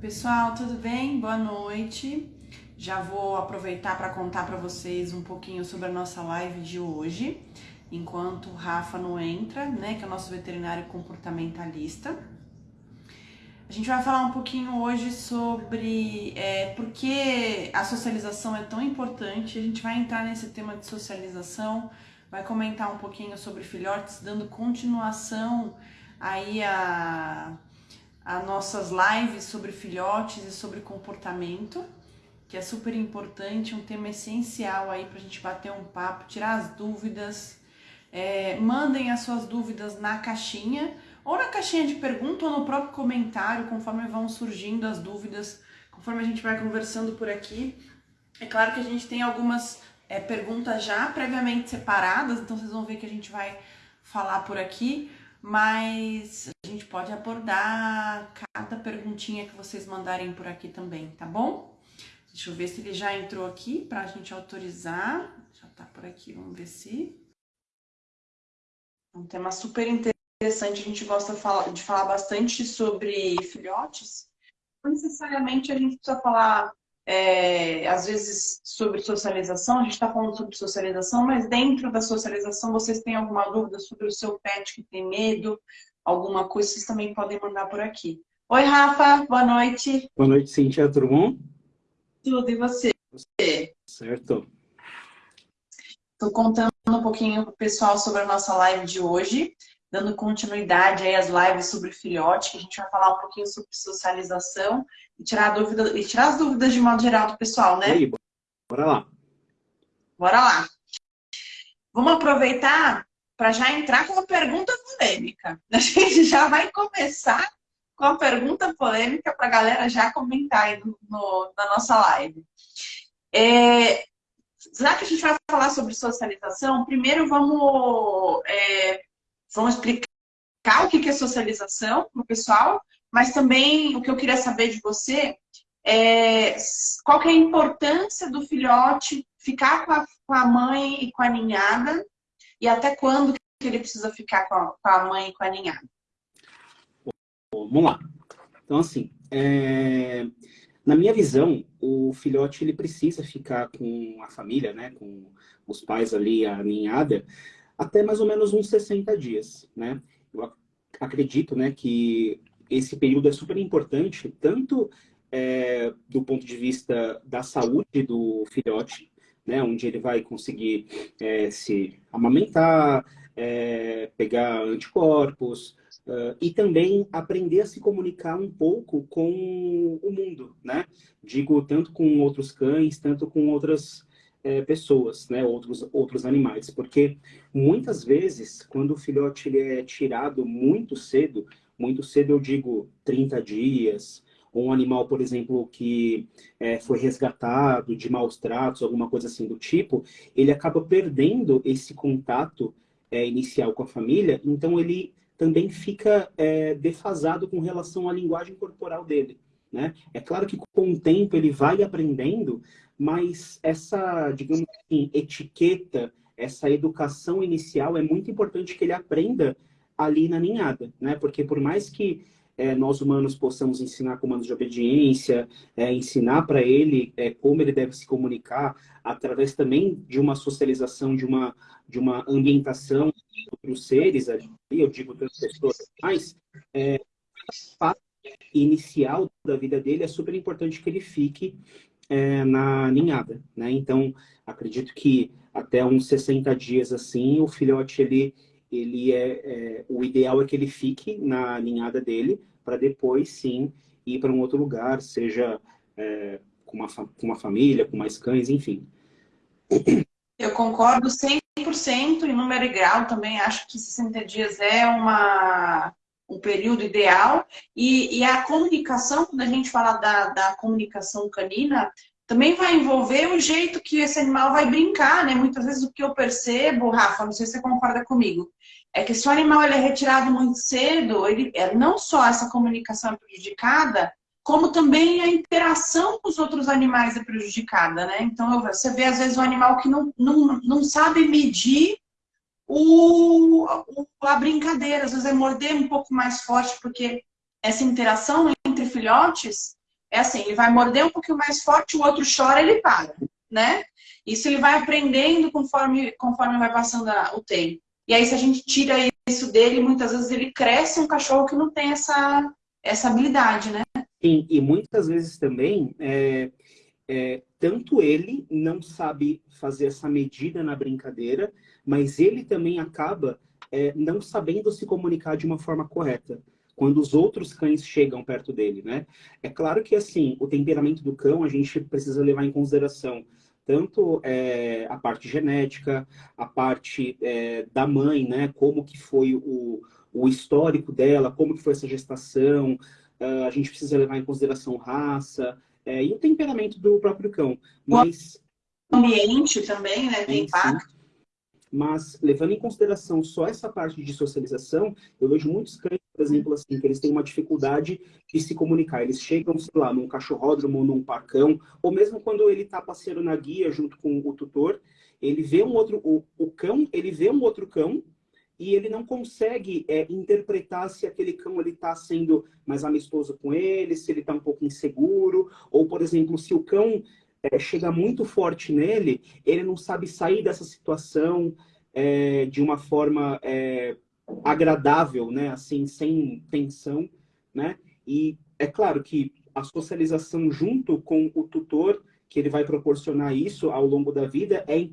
pessoal, tudo bem? Boa noite. Já vou aproveitar para contar para vocês um pouquinho sobre a nossa live de hoje, enquanto o Rafa não entra, né, que é o nosso veterinário comportamentalista. A gente vai falar um pouquinho hoje sobre é, por que a socialização é tão importante. A gente vai entrar nesse tema de socialização, vai comentar um pouquinho sobre filhotes, dando continuação aí a as nossas lives sobre filhotes e sobre comportamento, que é super importante, um tema essencial aí para a gente bater um papo, tirar as dúvidas. É, mandem as suas dúvidas na caixinha, ou na caixinha de pergunta, ou no próprio comentário, conforme vão surgindo as dúvidas, conforme a gente vai conversando por aqui. É claro que a gente tem algumas é, perguntas já previamente separadas, então vocês vão ver que a gente vai falar por aqui mas gente pode abordar cada perguntinha que vocês mandarem por aqui também, tá bom? Deixa eu ver se ele já entrou aqui para a gente autorizar. Já tá por aqui, vamos ver se. É um tema super interessante, a gente gosta de falar bastante sobre filhotes. Não necessariamente a gente precisa falar é, às vezes sobre socialização, a gente está falando sobre socialização, mas dentro da socialização vocês têm alguma dúvida sobre o seu pet que tem medo, alguma coisa, vocês também podem mandar por aqui. Oi, Rafa, boa noite. Boa noite, Cintia, tudo bom? Tudo, e você? Certo. Estou contando um pouquinho para o pessoal sobre a nossa live de hoje, dando continuidade aí às lives sobre filhote, que a gente vai falar um pouquinho sobre socialização e tirar, dúvida, e tirar as dúvidas de modo geral do pessoal, né? aí, bora lá. Bora lá. Vamos aproveitar para já entrar com uma pergunta polêmica. A gente já vai começar com a pergunta polêmica para a galera já comentar aí no, no, na nossa live. É, já que a gente vai falar sobre socialização, primeiro vamos, é, vamos explicar o que é socialização para o pessoal, mas também o que eu queria saber de você é qual é a importância do filhote ficar com a, com a mãe e com a ninhada e até quando que ele precisa ficar com a, com a mãe e com a ninhada. Vamos lá. Então, assim, é... na minha visão, o filhote ele precisa ficar com a família, né, com os pais ali, a ninhada, até mais ou menos uns 60 dias, né? Eu acredito, né, que esse período é super importante, tanto é, do ponto de vista da saúde do filhote, né, onde ele vai conseguir é, se amamentar, é, pegar anticorpos, uh, e também aprender a se comunicar um pouco com o mundo, né? Digo, tanto com outros cães, tanto com outras é, pessoas, né? outros, outros animais. Porque muitas vezes, quando o filhote é tirado muito cedo, muito cedo eu digo 30 dias, ou um animal, por exemplo, que é, foi resgatado de maus tratos, alguma coisa assim do tipo, ele acaba perdendo esse contato é, inicial com a família, então ele também fica é, defasado com relação à linguagem corporal dele. Né? É claro que com o tempo ele vai aprendendo, mas essa, digamos assim, etiqueta, essa educação inicial é muito importante que ele aprenda ali na ninhada, né? Porque por mais que é, nós humanos possamos ensinar comandos de obediência, é, ensinar para ele é, como ele deve se comunicar, através também de uma socialização, de uma, de uma ambientação para os seres ali, eu digo tantas pessoas, mas é, a inicial da vida dele é super importante que ele fique é, na ninhada, né? Então, acredito que até uns 60 dias assim, o filhote ele ele é, é, o ideal é que ele fique na ninhada dele para depois sim ir para um outro lugar, seja é, com, uma, com uma família, com mais cães, enfim. Eu concordo 100% em número e grau também, acho que 60 dias é uma, um período ideal. E, e a comunicação, quando a gente fala da, da comunicação canina, também vai envolver o jeito que esse animal vai brincar, né? Muitas vezes o que eu percebo, Rafa, não sei se você concorda comigo, é que se o animal ele é retirado muito cedo, ele, é, não só essa comunicação é prejudicada, como também a interação com os outros animais é prejudicada, né? Então você vê às vezes um animal que não, não, não sabe medir o, a brincadeira, às vezes é morder um pouco mais forte, porque essa interação entre filhotes é assim, ele vai morder um pouquinho mais forte, o outro chora, ele para, né? Isso ele vai aprendendo conforme, conforme vai passando o tempo. E aí, se a gente tira isso dele, muitas vezes ele cresce um cachorro que não tem essa, essa habilidade, né? Sim, e muitas vezes também, é, é, tanto ele não sabe fazer essa medida na brincadeira, mas ele também acaba é, não sabendo se comunicar de uma forma correta quando os outros cães chegam perto dele, né? É claro que, assim, o temperamento do cão a gente precisa levar em consideração tanto é, a parte genética, a parte é, da mãe, né? Como que foi o, o histórico dela, como que foi essa gestação, uh, a gente precisa levar em consideração raça é, e o temperamento do próprio cão. Mas... O ambiente também, né? Tem impacto. Mas, levando em consideração só essa parte de socialização, eu vejo muitos cães, por exemplo, assim, que eles têm uma dificuldade de se comunicar. Eles chegam, sei lá, num cachorródromo, num parcão, ou mesmo quando ele está passeando na guia junto com o tutor, ele vê um outro, o, o cão, ele vê um outro cão, e ele não consegue é, interpretar se aquele cão ele está sendo mais amistoso com ele, se ele está um pouco inseguro, ou, por exemplo, se o cão é, chega muito forte nele, ele não sabe sair dessa situação é, de uma forma é, agradável, né? Assim, sem tensão, né? E é claro que a socialização junto com o tutor, que ele vai proporcionar isso ao longo da vida, é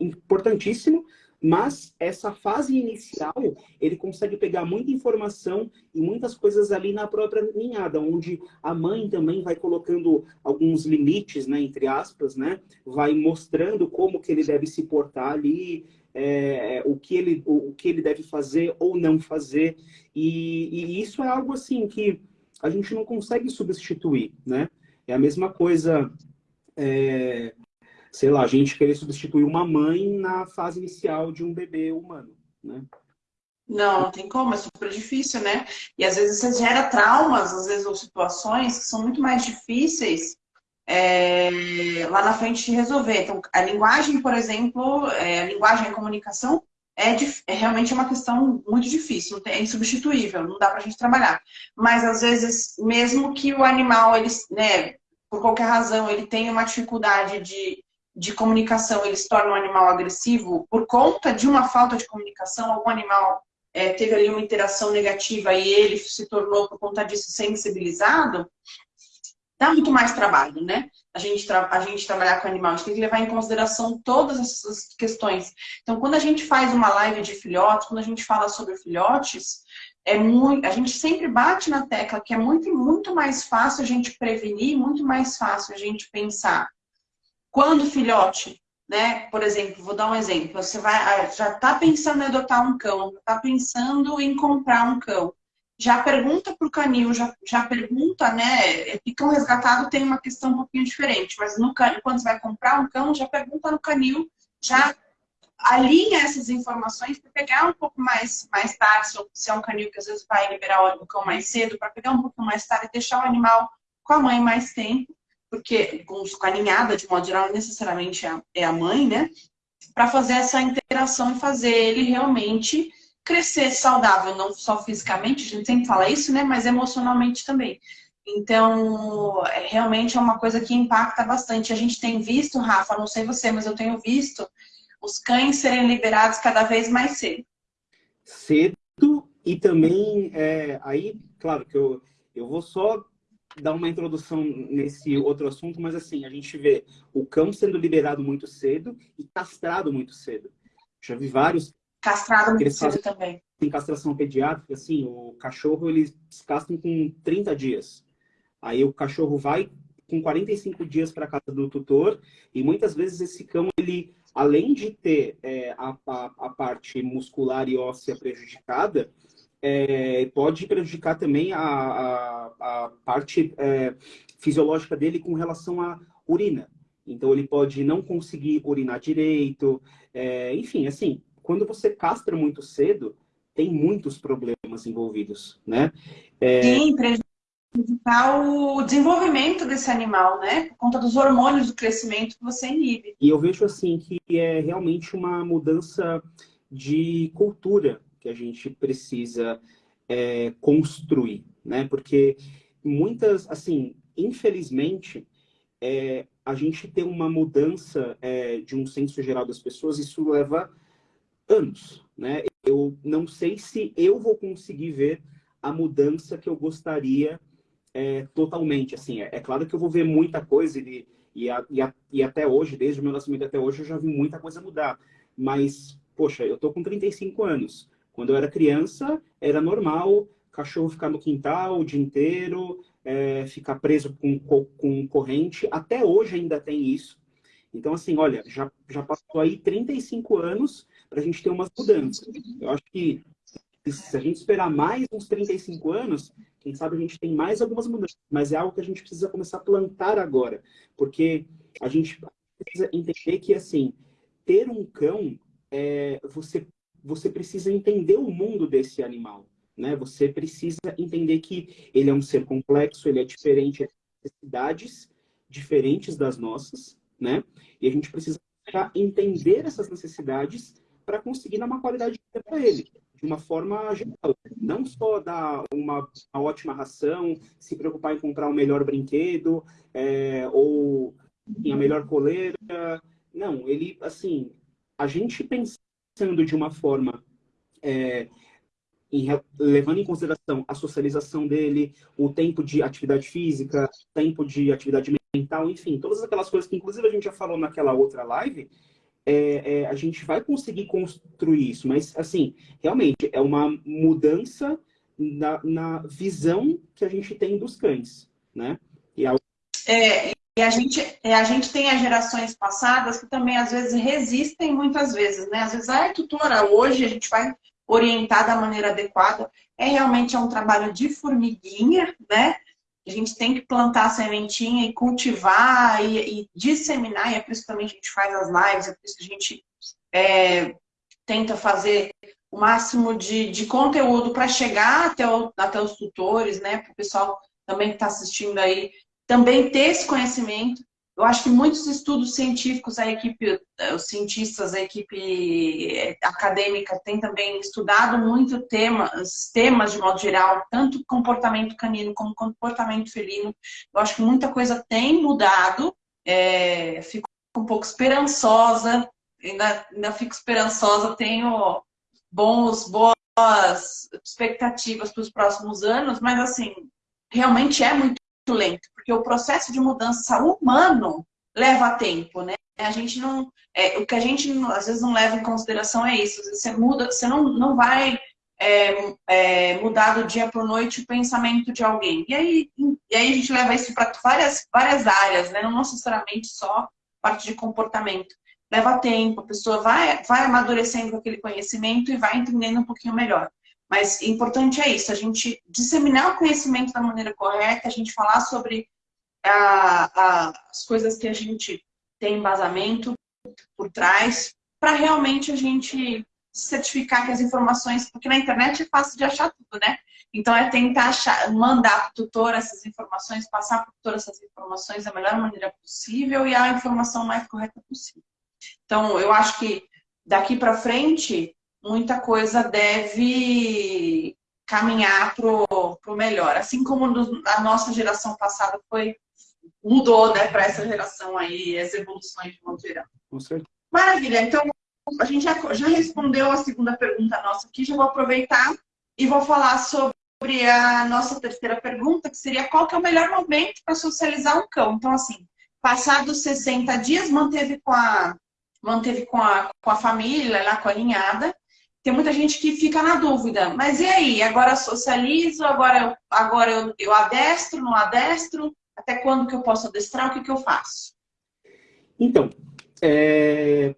importantíssimo, mas essa fase inicial, ele consegue pegar muita informação e muitas coisas ali na própria ninhada, onde a mãe também vai colocando alguns limites, né, entre aspas, né, vai mostrando como que ele deve se portar ali, é, o, que ele, o, que ele deve fazer ou não fazer. E, e isso é algo assim que a gente não consegue substituir, né? É a mesma coisa... É, sei lá, a gente querer substituir uma mãe na fase inicial de um bebê humano, né? Não, não tem como, é super difícil, né? E às vezes você gera traumas, às vezes, ou situações que são muito mais difíceis é, lá na frente resolver. Então, a linguagem, por exemplo, é, a linguagem e a comunicação é, é, realmente uma questão muito difícil, é insubstituível, não dá pra gente trabalhar. Mas, às vezes, mesmo que o animal, ele, né, por qualquer razão, ele tenha uma dificuldade de de comunicação ele se torna um animal agressivo por conta de uma falta de comunicação, algum animal é, teve ali uma interação negativa e ele se tornou, por conta disso, sensibilizado, dá muito mais trabalho, né? A gente, a gente trabalhar com animal, a gente tem que levar em consideração todas essas questões. Então, quando a gente faz uma live de filhotes, quando a gente fala sobre filhotes, é muito, a gente sempre bate na tecla que é muito, muito mais fácil a gente prevenir, muito mais fácil a gente pensar quando filhote, né? Por exemplo, vou dar um exemplo. Você vai, ah, já está pensando em adotar um cão, está pensando em comprar um cão. Já pergunta para o canil, já, já pergunta, né? Cão resgatado tem uma questão um pouquinho diferente, mas no, quando você vai comprar um cão, já pergunta no canil, já alinha essas informações para pegar um pouco mais, mais tarde, se é um canil que às vezes vai liberar o cão mais cedo, para pegar um pouco mais tarde e deixar o animal com a mãe mais tempo porque com, a ninhada, de modo geral, necessariamente é a, é a mãe, né? Para fazer essa interação e fazer ele realmente crescer saudável, não só fisicamente, a gente sempre fala isso, né? Mas emocionalmente também. Então, é, realmente é uma coisa que impacta bastante. A gente tem visto, Rafa, não sei você, mas eu tenho visto os cães serem liberados cada vez mais cedo. Cedo e também, é, aí, claro que eu, eu vou só dar uma introdução nesse outro assunto, mas assim, a gente vê o cão sendo liberado muito cedo e castrado muito cedo. Já vi vários... Castrado muito cedo também. Tem castração pediátrica, assim, o cachorro, eles castram com 30 dias. Aí o cachorro vai com 45 dias para casa do tutor e muitas vezes esse cão, ele, além de ter é, a, a, a parte muscular e óssea prejudicada, é, pode prejudicar também a, a, a parte é, fisiológica dele com relação à urina. Então, ele pode não conseguir urinar direito. É, enfim, assim, quando você castra muito cedo, tem muitos problemas envolvidos, né? É... Sim, prejudicar o desenvolvimento desse animal, né? Por conta dos hormônios do crescimento que você inibe. E eu vejo, assim, que é realmente uma mudança de cultura que a gente precisa é, construir, né? Porque muitas, assim, infelizmente, é, a gente tem uma mudança é, de um senso geral das pessoas, isso leva anos, né? Eu não sei se eu vou conseguir ver a mudança que eu gostaria é, totalmente, assim, é, é, claro que eu vou ver muita coisa e, e, a, e, a, e, até hoje, desde o meu nascimento até hoje, eu já vi muita coisa mudar, mas, poxa, eu tô com 35 anos, quando eu era criança, era normal cachorro ficar no quintal o dia inteiro, é, ficar preso com, com corrente. Até hoje ainda tem isso. Então, assim, olha, já, já passou aí 35 anos para a gente ter umas mudanças. Eu acho que se a gente esperar mais uns 35 anos, quem sabe a gente tem mais algumas mudanças. Mas é algo que a gente precisa começar a plantar agora. Porque a gente precisa entender que, assim, ter um cão, é, você, você precisa entender o mundo desse animal. Né? Você precisa entender que ele é um ser complexo, ele é diferente, ele tem necessidades diferentes das nossas, né? E a gente precisa entender essas necessidades para conseguir dar uma qualidade de vida para ele, de uma forma geral. Não só dar uma, uma, ótima ração, se preocupar em comprar o um melhor brinquedo, é, ou em a melhor coleira. Não, ele, assim, a gente pensando de uma forma é, em, levando em consideração a socialização dele, o tempo de atividade física, tempo de atividade mental, enfim, todas aquelas coisas que inclusive a gente já falou naquela outra live, é, é, a gente vai conseguir construir isso, mas assim, realmente é uma mudança na, na visão que a gente tem dos cães, né? E a... É, e a gente, a gente tem as gerações passadas que também às vezes resistem muitas vezes, né? Às vezes, ah, tutora, hoje a gente vai orientar da maneira adequada. É realmente é um trabalho de formiguinha, né? A gente tem que plantar a sementinha e cultivar e, e disseminar, e é por isso que também a gente faz as lives, é por isso que a gente é, tenta fazer o máximo de, de conteúdo para chegar até, o, até os tutores, né? Para o pessoal também que está assistindo aí também ter esse conhecimento eu acho que muitos estudos científicos, a equipe, eh, os cientistas, a equipe eh, acadêmica tem também estudado muito temas, temas de modo geral, tanto comportamento canino como comportamento felino. Eu acho que muita coisa tem mudado, é, fico um pouco esperançosa, ainda, ainda fico esperançosa, tenho bons, boas expectativas para os próximos anos, mas assim, realmente é muito lento, porque o processo de mudança humano leva tempo, né? A gente não, é, o que a gente às vezes não leva em consideração é isso. Você muda, você não, não vai é, é, mudar do dia para noite o pensamento de alguém. E aí, e aí a gente leva isso para várias, várias áreas, né? Não necessariamente só parte de comportamento. Leva tempo, a pessoa vai, vai amadurecendo aquele conhecimento e vai entendendo um pouquinho melhor. Mas importante é isso, a gente disseminar o conhecimento da maneira correta, a gente falar sobre a, a, as coisas que a gente tem embasamento por trás, para realmente a gente certificar que as informações, porque na internet é fácil de achar tudo, né? Então é tentar achar, mandar para o tutor essas informações, passar para o tutor essas informações da melhor maneira possível e a informação mais correta possível. Então eu acho que daqui para frente muita coisa deve caminhar para o melhor. Assim como a nossa geração passada foi mudou né, para essa geração aí, as evoluções de modo geral. Com certeza. Maravilha. Então, a gente já, já respondeu a segunda pergunta nossa aqui. Já vou aproveitar e vou falar sobre a nossa terceira pergunta, que seria qual que é o melhor momento para socializar um cão. Então, assim, passados 60 dias, manteve com a, manteve com a, com a família, lá com a ninhada, tem muita gente que fica na dúvida, mas e aí? Agora socializo, agora eu, agora eu, eu adestro, não adestro? Até quando que eu posso adestrar? O que, que eu faço? Então, é...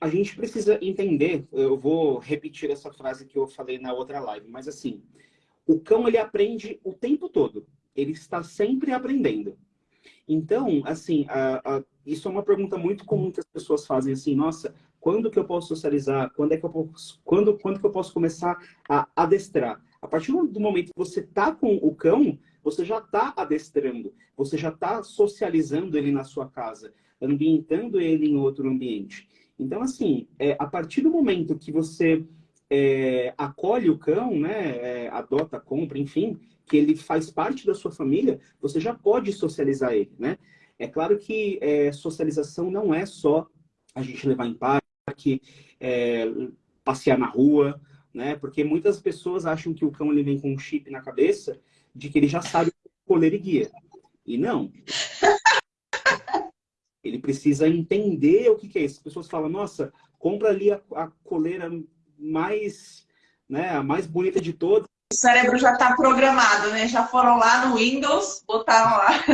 a gente precisa entender, eu vou repetir essa frase que eu falei na outra live, mas assim, o cão ele aprende o tempo todo, ele está sempre aprendendo. Então, assim, a, a, isso é uma pergunta muito comum que as pessoas fazem, assim, nossa, quando que eu posso socializar? Quando é que eu posso, quando, quando que eu posso começar a adestrar? A partir do momento que você está com o cão, você já está adestrando, você já está socializando ele na sua casa, ambientando ele em outro ambiente. Então, assim, é, a partir do momento que você é, acolhe o cão, né, é, adota, compra, enfim, que ele faz parte da sua família, você já pode socializar ele, né? É claro que é, socialização não é só a gente levar em parque, é, passear na rua, né? Porque muitas pessoas acham que o cão ele vem com um chip na cabeça de que ele já sabe coleira e guia. E não. Ele precisa entender o que, que é isso. As pessoas falam, nossa, compra ali a, a coleira mais, né, a mais bonita de todas. O cérebro já está programado, né? Já foram lá no Windows, botaram lá.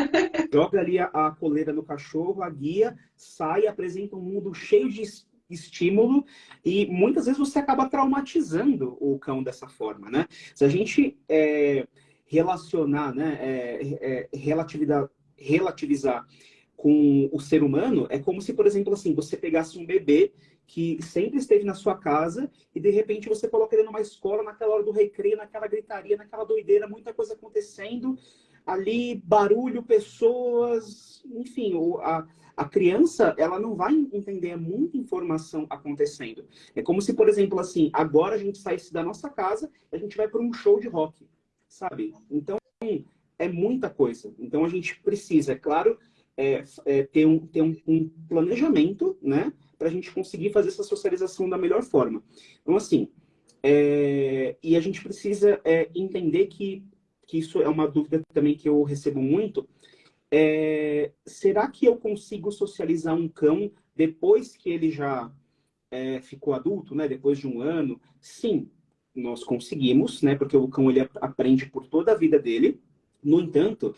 Joga ali a, a coleira no cachorro, a guia, sai, apresenta um mundo cheio de estímulo e muitas vezes você acaba traumatizando o cão dessa forma, né? Se a gente é, relacionar, né, é, é, relativizar, relativizar com o ser humano, é como se, por exemplo, assim, você pegasse um bebê que sempre esteve na sua casa e de repente você coloca ele numa escola naquela hora do recreio, naquela gritaria, naquela doideira, muita coisa acontecendo, ali barulho, pessoas, enfim, a, a criança, ela não vai entender muita informação acontecendo. É como se, por exemplo, assim, agora a gente saísse da nossa casa a gente vai para um show de rock, sabe? Então, é muita coisa. Então, a gente precisa, é claro, é, é, ter, um, ter um, um planejamento, né? Para a gente conseguir fazer essa socialização da melhor forma. Então, assim, é, e a gente precisa é, entender que, que isso é uma dúvida também que eu recebo muito, é, será que eu consigo socializar um cão depois que ele já é, ficou adulto, né? Depois de um ano? Sim, nós conseguimos, né? Porque o cão ele aprende por toda a vida dele. No entanto,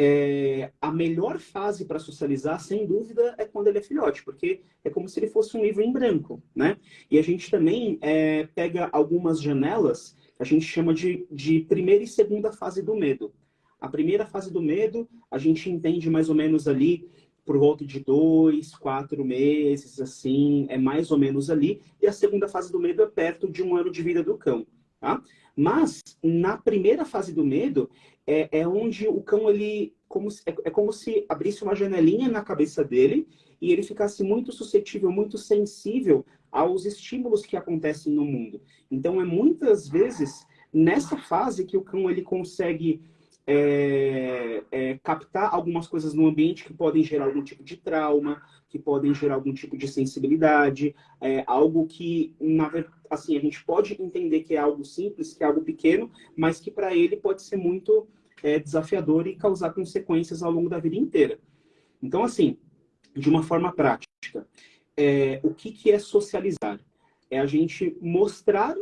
é, a melhor fase para socializar, sem dúvida, é quando ele é filhote, porque é como se ele fosse um livro em branco, né? E a gente também é, pega algumas janelas, a gente chama de, de primeira e segunda fase do medo. A primeira fase do medo, a gente entende mais ou menos ali por volta de dois, quatro meses, assim, é mais ou menos ali. E a segunda fase do medo é perto de um ano de vida do cão, tá? Mas, na primeira fase do medo, é, é onde o cão, ele, como se, é, é como se abrisse uma janelinha na cabeça dele e ele ficasse muito suscetível, muito sensível aos estímulos que acontecem no mundo. Então, é muitas vezes nessa fase que o cão ele consegue é, é, captar algumas coisas no ambiente que podem gerar algum tipo de trauma, que podem gerar algum tipo de sensibilidade, é, algo que, na, assim, a gente pode entender que é algo simples, que é algo pequeno, mas que para ele pode ser muito é, desafiador e causar consequências ao longo da vida inteira. Então, assim, de uma forma prática, é, o que, que é socializar? É a gente mostrar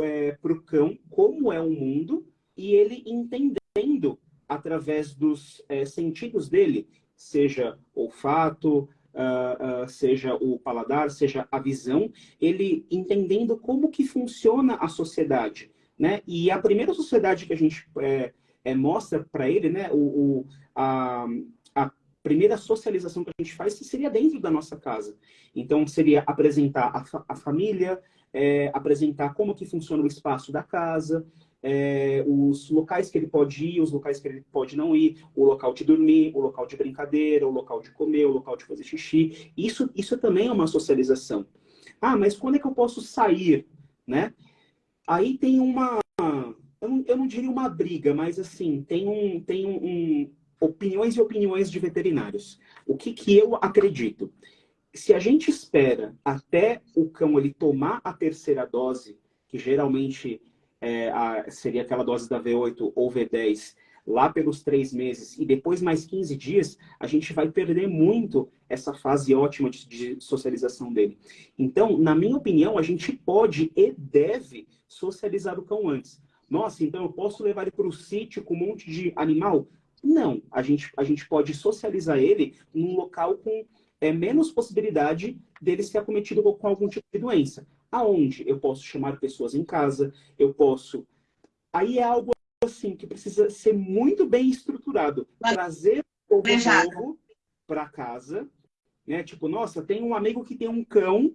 é, para o cão como é o mundo e ele entender tendo, através dos é, sentidos dele, seja olfato, uh, uh, seja o paladar, seja a visão, ele entendendo como que funciona a sociedade. Né? E a primeira sociedade que a gente é, é, mostra para ele, né, o, o, a, a primeira socialização que a gente faz seria dentro da nossa casa. Então, seria apresentar a, fa a família, é, apresentar como que funciona o espaço da casa, é, os locais que ele pode ir, os locais que ele pode não ir, o local de dormir, o local de brincadeira, o local de comer, o local de fazer xixi. Isso, isso também é uma socialização. Ah, mas quando é que eu posso sair, né? Aí tem uma, eu não, eu não diria uma briga, mas assim, tem um, tem um, um opiniões e opiniões de veterinários. O que que eu acredito? Se a gente espera até o cão ele tomar a terceira dose, que geralmente é, a, seria aquela dose da V8 ou V10 lá pelos três meses e depois mais 15 dias, a gente vai perder muito essa fase ótima de, de, socialização dele. Então, na minha opinião, a gente pode e deve socializar o cão antes. Nossa, então eu posso levar ele para o sítio com um monte de animal? Não, a gente, a gente pode socializar ele num local com é, menos possibilidade dele ser acometido com algum tipo de doença. Aonde eu posso chamar pessoas em casa, eu posso. Aí é algo assim que precisa ser muito bem estruturado. Trazer o novo para casa, né? Tipo, nossa, tem um amigo que tem um cão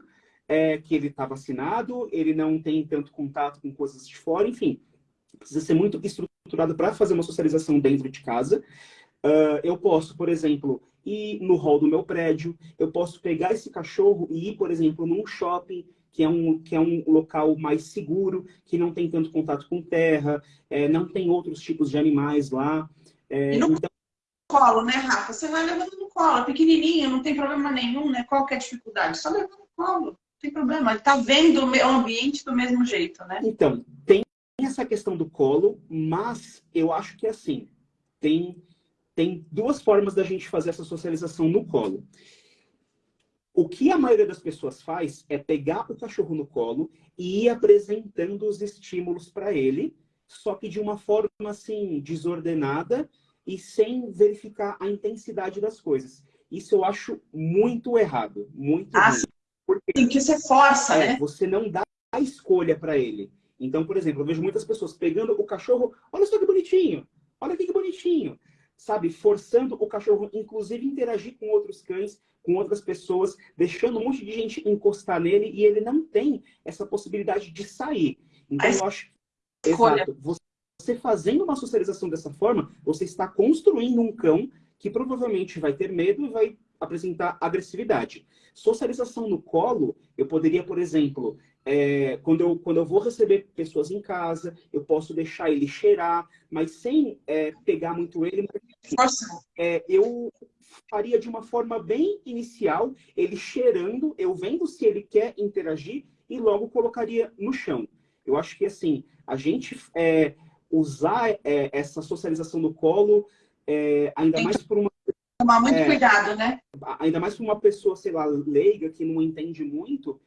é, que ele está vacinado, ele não tem tanto contato com coisas de fora, enfim. Precisa ser muito estruturado para fazer uma socialização dentro de casa. Uh, eu posso, por exemplo, ir no hall do meu prédio, eu posso pegar esse cachorro e ir, por exemplo, num shopping que é um, que é um local mais seguro, que não tem tanto contato com terra, é, não tem outros tipos de animais lá. É, no então... colo, né, Rafa? Você vai levando no colo, pequenininho, não tem problema nenhum, né? Qual que é a dificuldade? Só levando no colo, não tem problema. Ele tá vendo o ambiente do mesmo jeito, né? Então, tem essa questão do colo, mas eu acho que assim, tem, tem duas formas da gente fazer essa socialização no colo. O que a maioria das pessoas faz é pegar o cachorro no colo e ir apresentando os estímulos para ele, só que de uma forma assim desordenada e sem verificar a intensidade das coisas. Isso eu acho muito errado, muito ah, ruim. Porque Sim, que você força, é, né? Você não dá a escolha para ele. Então, por exemplo, eu vejo muitas pessoas pegando o cachorro, olha só que bonitinho, olha aqui que bonitinho, sabe? Forçando o cachorro, inclusive, interagir com outros cães, com outras pessoas, deixando um monte de gente encostar nele e ele não tem essa possibilidade de sair. Então, eu acho... Exato. Você fazendo uma socialização dessa forma, você está construindo um cão que provavelmente vai ter medo e vai apresentar agressividade. Socialização no colo, eu poderia, por exemplo, é, quando, eu, quando eu vou receber pessoas em casa, eu posso deixar ele cheirar, mas sem é, pegar muito ele. É, eu faria de uma forma bem inicial, ele cheirando, eu vendo se ele quer interagir e logo colocaria no chão. Eu acho que, assim, a gente é, usar é, essa socialização no colo, é, ainda mais por uma tomar muito cuidado, né? Ainda mais para uma pessoa, sei lá, leiga, que não entende muito,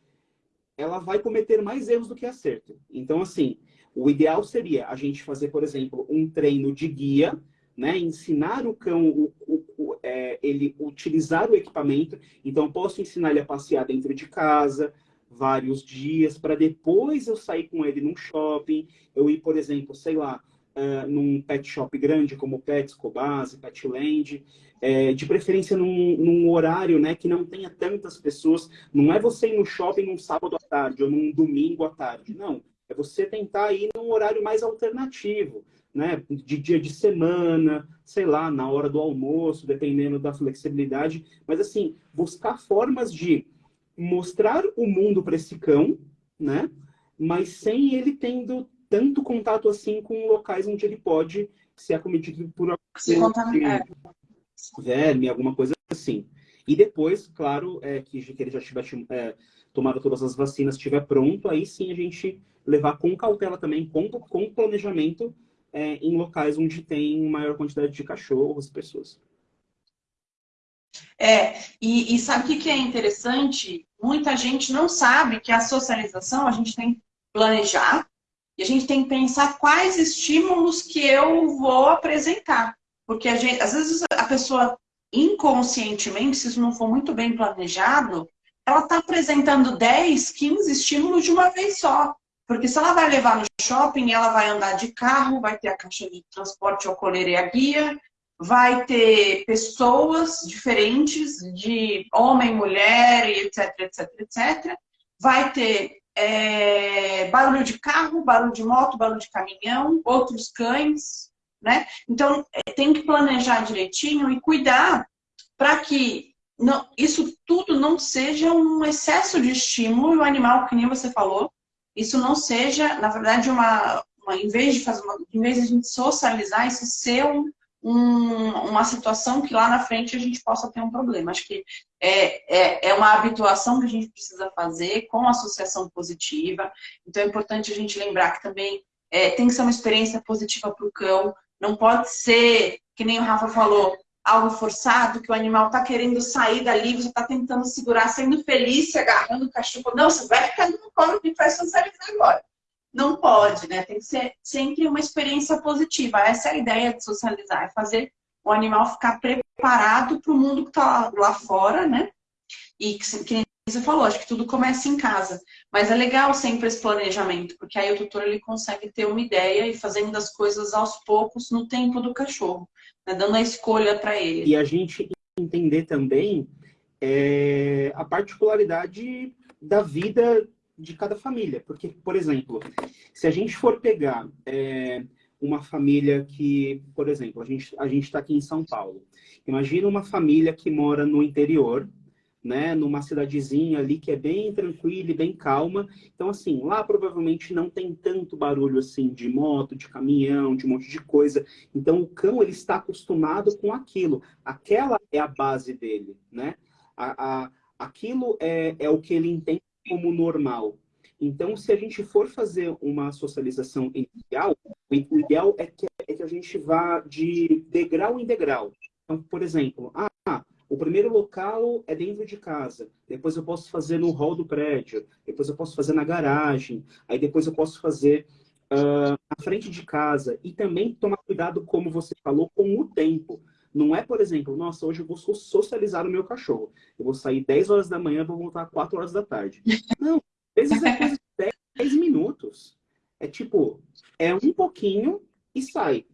ela vai cometer mais erros do que acerto. Então, assim, o ideal seria a gente fazer, por exemplo, um treino de guia, né? Ensinar o cão, o, o, o, é, ele utilizar o equipamento. Então, posso ensinar ele a passear dentro de casa, vários dias, para depois eu sair com ele num shopping, eu ir, por exemplo, sei lá, uh, num pet shop grande como Pets, Cobase, Petland, é, de preferência num, num, horário né, que não tenha tantas pessoas. Não é você ir no shopping num sábado à tarde ou num domingo à tarde, não. É você tentar ir num horário mais alternativo, né? De dia de semana, sei lá, na hora do almoço, dependendo da flexibilidade. Mas, assim, buscar formas de mostrar o mundo para esse cão, né? Mas sem ele tendo tanto contato assim com locais onde ele pode ser acometido por algum verme, alguma coisa assim. E depois, claro, é, que, que ele já tiver é, tomado todas as vacinas, estiver pronto, aí sim a gente levar com cautela também, com, com planejamento, é, em locais onde tem maior quantidade de cachorros, pessoas. É, e, e sabe o que, que é interessante? Muita gente não sabe que a socialização a gente tem que planejar e a gente tem que pensar quais estímulos que eu vou apresentar. Porque gente, às vezes a pessoa inconscientemente, se isso não for muito bem planejado, ela está apresentando 10, 15 estímulos de uma vez só. Porque se ela vai levar no shopping, ela vai andar de carro, vai ter a caixa de transporte, o coleira e a guia, vai ter pessoas diferentes, de homem, mulher, etc, etc, etc. Vai ter é, barulho de carro, barulho de moto, barulho de caminhão, outros cães, né? Então, é, tem que planejar direitinho e cuidar para que não, isso tudo não seja um excesso de estímulo e o animal, que nem você falou, isso não seja, na verdade, uma, uma em vez de fazer uma, em vez de a gente socializar, isso ser um, um, uma situação que lá na frente a gente possa ter um problema. Acho que é, é, é uma habituação que a gente precisa fazer com associação positiva. Então é importante a gente lembrar que também é, tem que ser uma experiência positiva para o cão. Não pode ser, que nem o Rafa falou, algo forçado, que o animal está querendo sair dali, você está tentando segurar, sendo feliz, se agarrando o cachorro. Não, você vai ficar no colo que vai socializar agora não pode, né? Tem que ser sempre uma experiência positiva. Essa é a ideia de socializar, é fazer o animal ficar preparado para o mundo que está lá, fora, né? E que, que você falou, acho que tudo começa em casa. Mas é legal sempre esse planejamento, porque aí o tutor ele consegue ter uma ideia e fazendo as coisas aos poucos no tempo do cachorro, né? dando a escolha para ele. E a gente entender também é, a particularidade da vida de cada família. Porque, por exemplo, se a gente for pegar é, uma família que, por exemplo, a gente a está aqui em São Paulo. Imagina uma família que mora no interior, né, numa cidadezinha ali que é bem tranquila e bem calma. Então, assim, lá provavelmente não tem tanto barulho assim de moto, de caminhão, de um monte de coisa. Então, o cão ele está acostumado com aquilo. Aquela é a base dele, né? A, a, aquilo é, é o que ele entende como normal. Então, se a gente for fazer uma socialização inicial, o ideal é que, é que a gente vá de degrau em degrau. Então, por exemplo, ah, o primeiro local é dentro de casa, depois eu posso fazer no hall do prédio, depois eu posso fazer na garagem, aí depois eu posso fazer uh, na frente de casa. E também tomar cuidado, como você falou, com o tempo. Não é, por exemplo, nossa, hoje eu vou socializar o meu cachorro. Eu vou sair 10 horas da manhã, vou voltar 4 horas da tarde. Não, às vezes é coisa de 10, 10 minutos. É tipo, é um pouquinho e sai.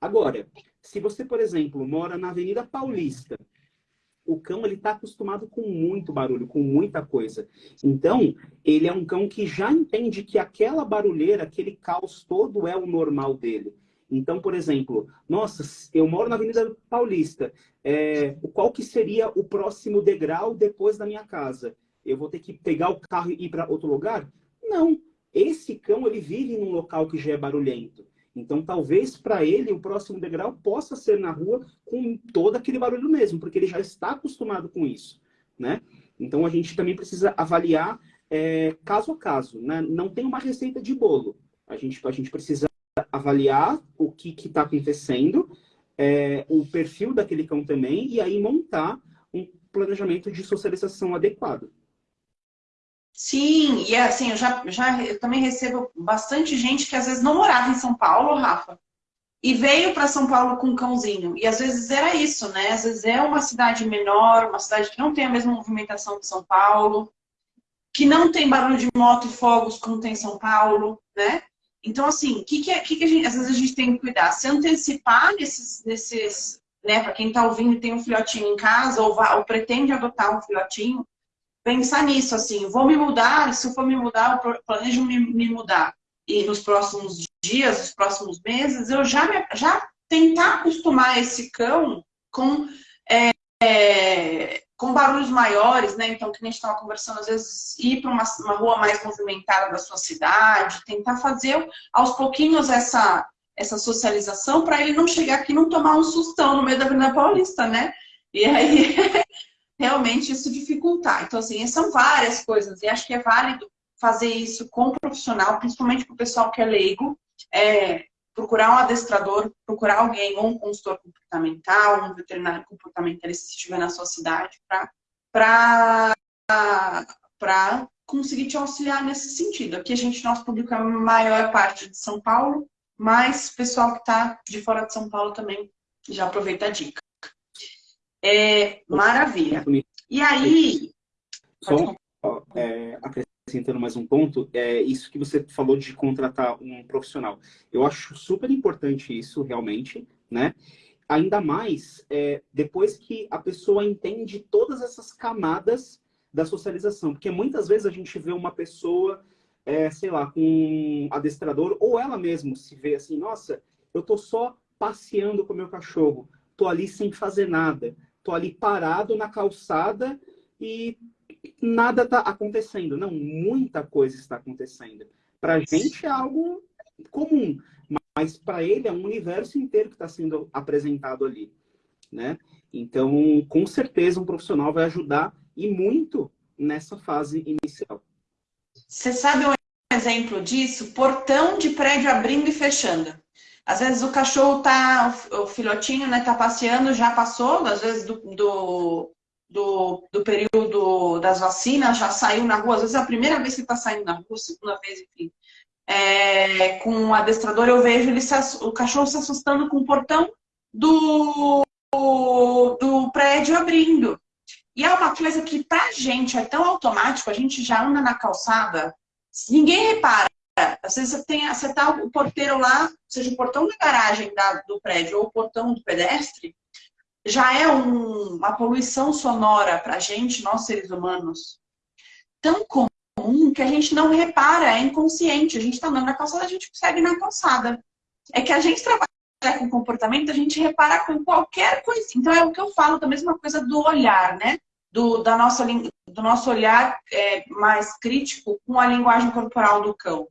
Agora, se você, por exemplo, mora na Avenida Paulista, o cão ele está acostumado com muito barulho, com muita coisa. Então, ele é um cão que já entende que aquela barulheira, aquele caos todo é o normal dele. Então, por exemplo, nossa, eu moro na Avenida Paulista. É, qual que seria o próximo degrau depois da minha casa? Eu vou ter que pegar o carro e ir para outro lugar? Não. Esse cão ele vive num local que já é barulhento. Então, talvez para ele o próximo degrau possa ser na rua com todo aquele barulho mesmo, porque ele já está acostumado com isso, né? Então, a gente também precisa avaliar é, caso a caso, né? Não tem uma receita de bolo. A gente, a gente precisa avaliar o que está acontecendo, é, o perfil daquele cão também, e aí montar um planejamento de socialização adequado. Sim, e assim, eu já, já eu também recebo bastante gente que às vezes não morava em São Paulo, Rafa, e veio para São Paulo com um cãozinho. E às vezes era isso, né? Às vezes é uma cidade menor, uma cidade que não tem a mesma movimentação que São Paulo, que não tem barulho de moto e fogos como tem em São Paulo, né? Então, assim, o que, que, é, que, que a gente, às vezes a gente tem que cuidar? Se antecipar nesses, nesses né, para quem está ouvindo tem um filhotinho em casa ou, ou pretende adotar um filhotinho, pensar nisso, assim, vou me mudar, se eu for me mudar, eu planejo me, me mudar. E nos próximos dias, nos próximos meses, eu já, me, já tentar acostumar esse cão com, é, é, com barulhos maiores, né? Então, que a gente estava conversando, às vezes, ir para uma, uma rua mais movimentada da sua cidade, tentar fazer aos pouquinhos essa, essa socialização para ele não chegar aqui e não tomar um sustão no meio da Avenida Paulista, né? E aí realmente isso dificultar. Então, assim, são várias coisas. E acho que é válido fazer isso com o profissional, principalmente para o pessoal que é leigo, é, procurar um adestrador, procurar alguém, ou um consultor comportamental, um veterinário comportamentalista, se estiver na sua cidade, para conseguir te auxiliar nesse sentido. Aqui a gente, nosso público é a maior parte de São Paulo, mas o pessoal que está de fora de São Paulo também já aproveita a dica. É, maravilha. E aí... Só é, acrescentando mais um ponto, é isso que você falou de contratar um profissional. Eu acho super importante isso, realmente, né? Ainda mais é, depois que a pessoa entende todas essas camadas da socialização. Porque muitas vezes a gente vê uma pessoa, é, sei lá, com um adestrador, ou ela mesma se vê assim, nossa, eu tô só passeando com meu cachorro, tô ali sem fazer nada tô ali parado na calçada e nada está acontecendo. Não, muita coisa está acontecendo. Para a gente é algo comum, mas para ele é um universo inteiro que está sendo apresentado ali, né? Então, com certeza, um profissional vai ajudar e muito nessa fase inicial. Você sabe um exemplo disso? Portão de prédio abrindo e fechando. Às vezes o cachorro tá, o filhotinho, né, tá passeando, já passou, às vezes do, do, do, do, período das vacinas, já saiu na rua, às vezes é a primeira vez que está saindo na rua, segunda vez, enfim. É, com o adestrador eu vejo ele se, o cachorro se assustando com o portão do, do prédio abrindo. E é uma coisa que pra gente é tão automático, a gente já anda na calçada, ninguém repara. Às vezes você, tem, você tá o porteiro lá, seja o portão da garagem da, do prédio ou o portão do pedestre, já é um, uma poluição sonora para a gente, nós seres humanos, tão comum que a gente não repara, é inconsciente. A gente está andando na calçada, a gente segue na calçada. É que a gente trabalha com comportamento, a gente repara com qualquer coisa. Então é o que eu falo da mesma coisa do olhar, né? do, da nossa, do nosso olhar é, mais crítico com a linguagem corporal do cão.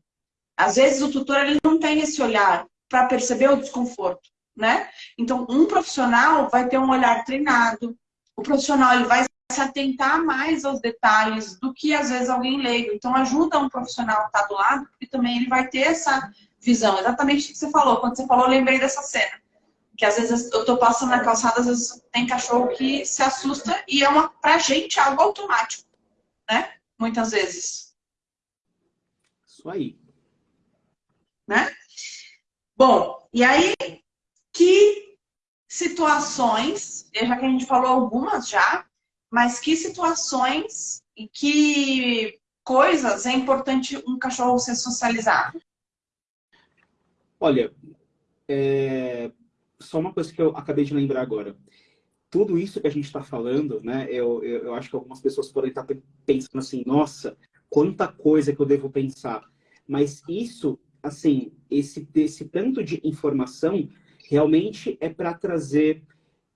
Às vezes o tutor ele não tem esse olhar para perceber o desconforto, né? Então, um profissional vai ter um olhar treinado, o profissional ele vai se atentar mais aos detalhes do que às vezes alguém leigo. Então, ajuda um profissional a estar do lado, porque também ele vai ter essa visão. Exatamente o que você falou. Quando você falou, eu lembrei dessa cena. Que às vezes eu tô passando na calçada, às vezes tem cachorro que se assusta e é uma, pra gente, algo automático, né? Muitas vezes. Isso aí. Né? Bom, e aí, que situações, já que a gente falou algumas já, mas que situações e que coisas é importante um cachorro ser socializado? Olha, é... só uma coisa que eu acabei de lembrar agora. Tudo isso que a gente está falando, né? Eu, eu, eu, acho que algumas pessoas podem estar pensando assim, nossa, quanta coisa que eu devo pensar. Mas isso assim, esse, esse tanto de informação realmente é para trazer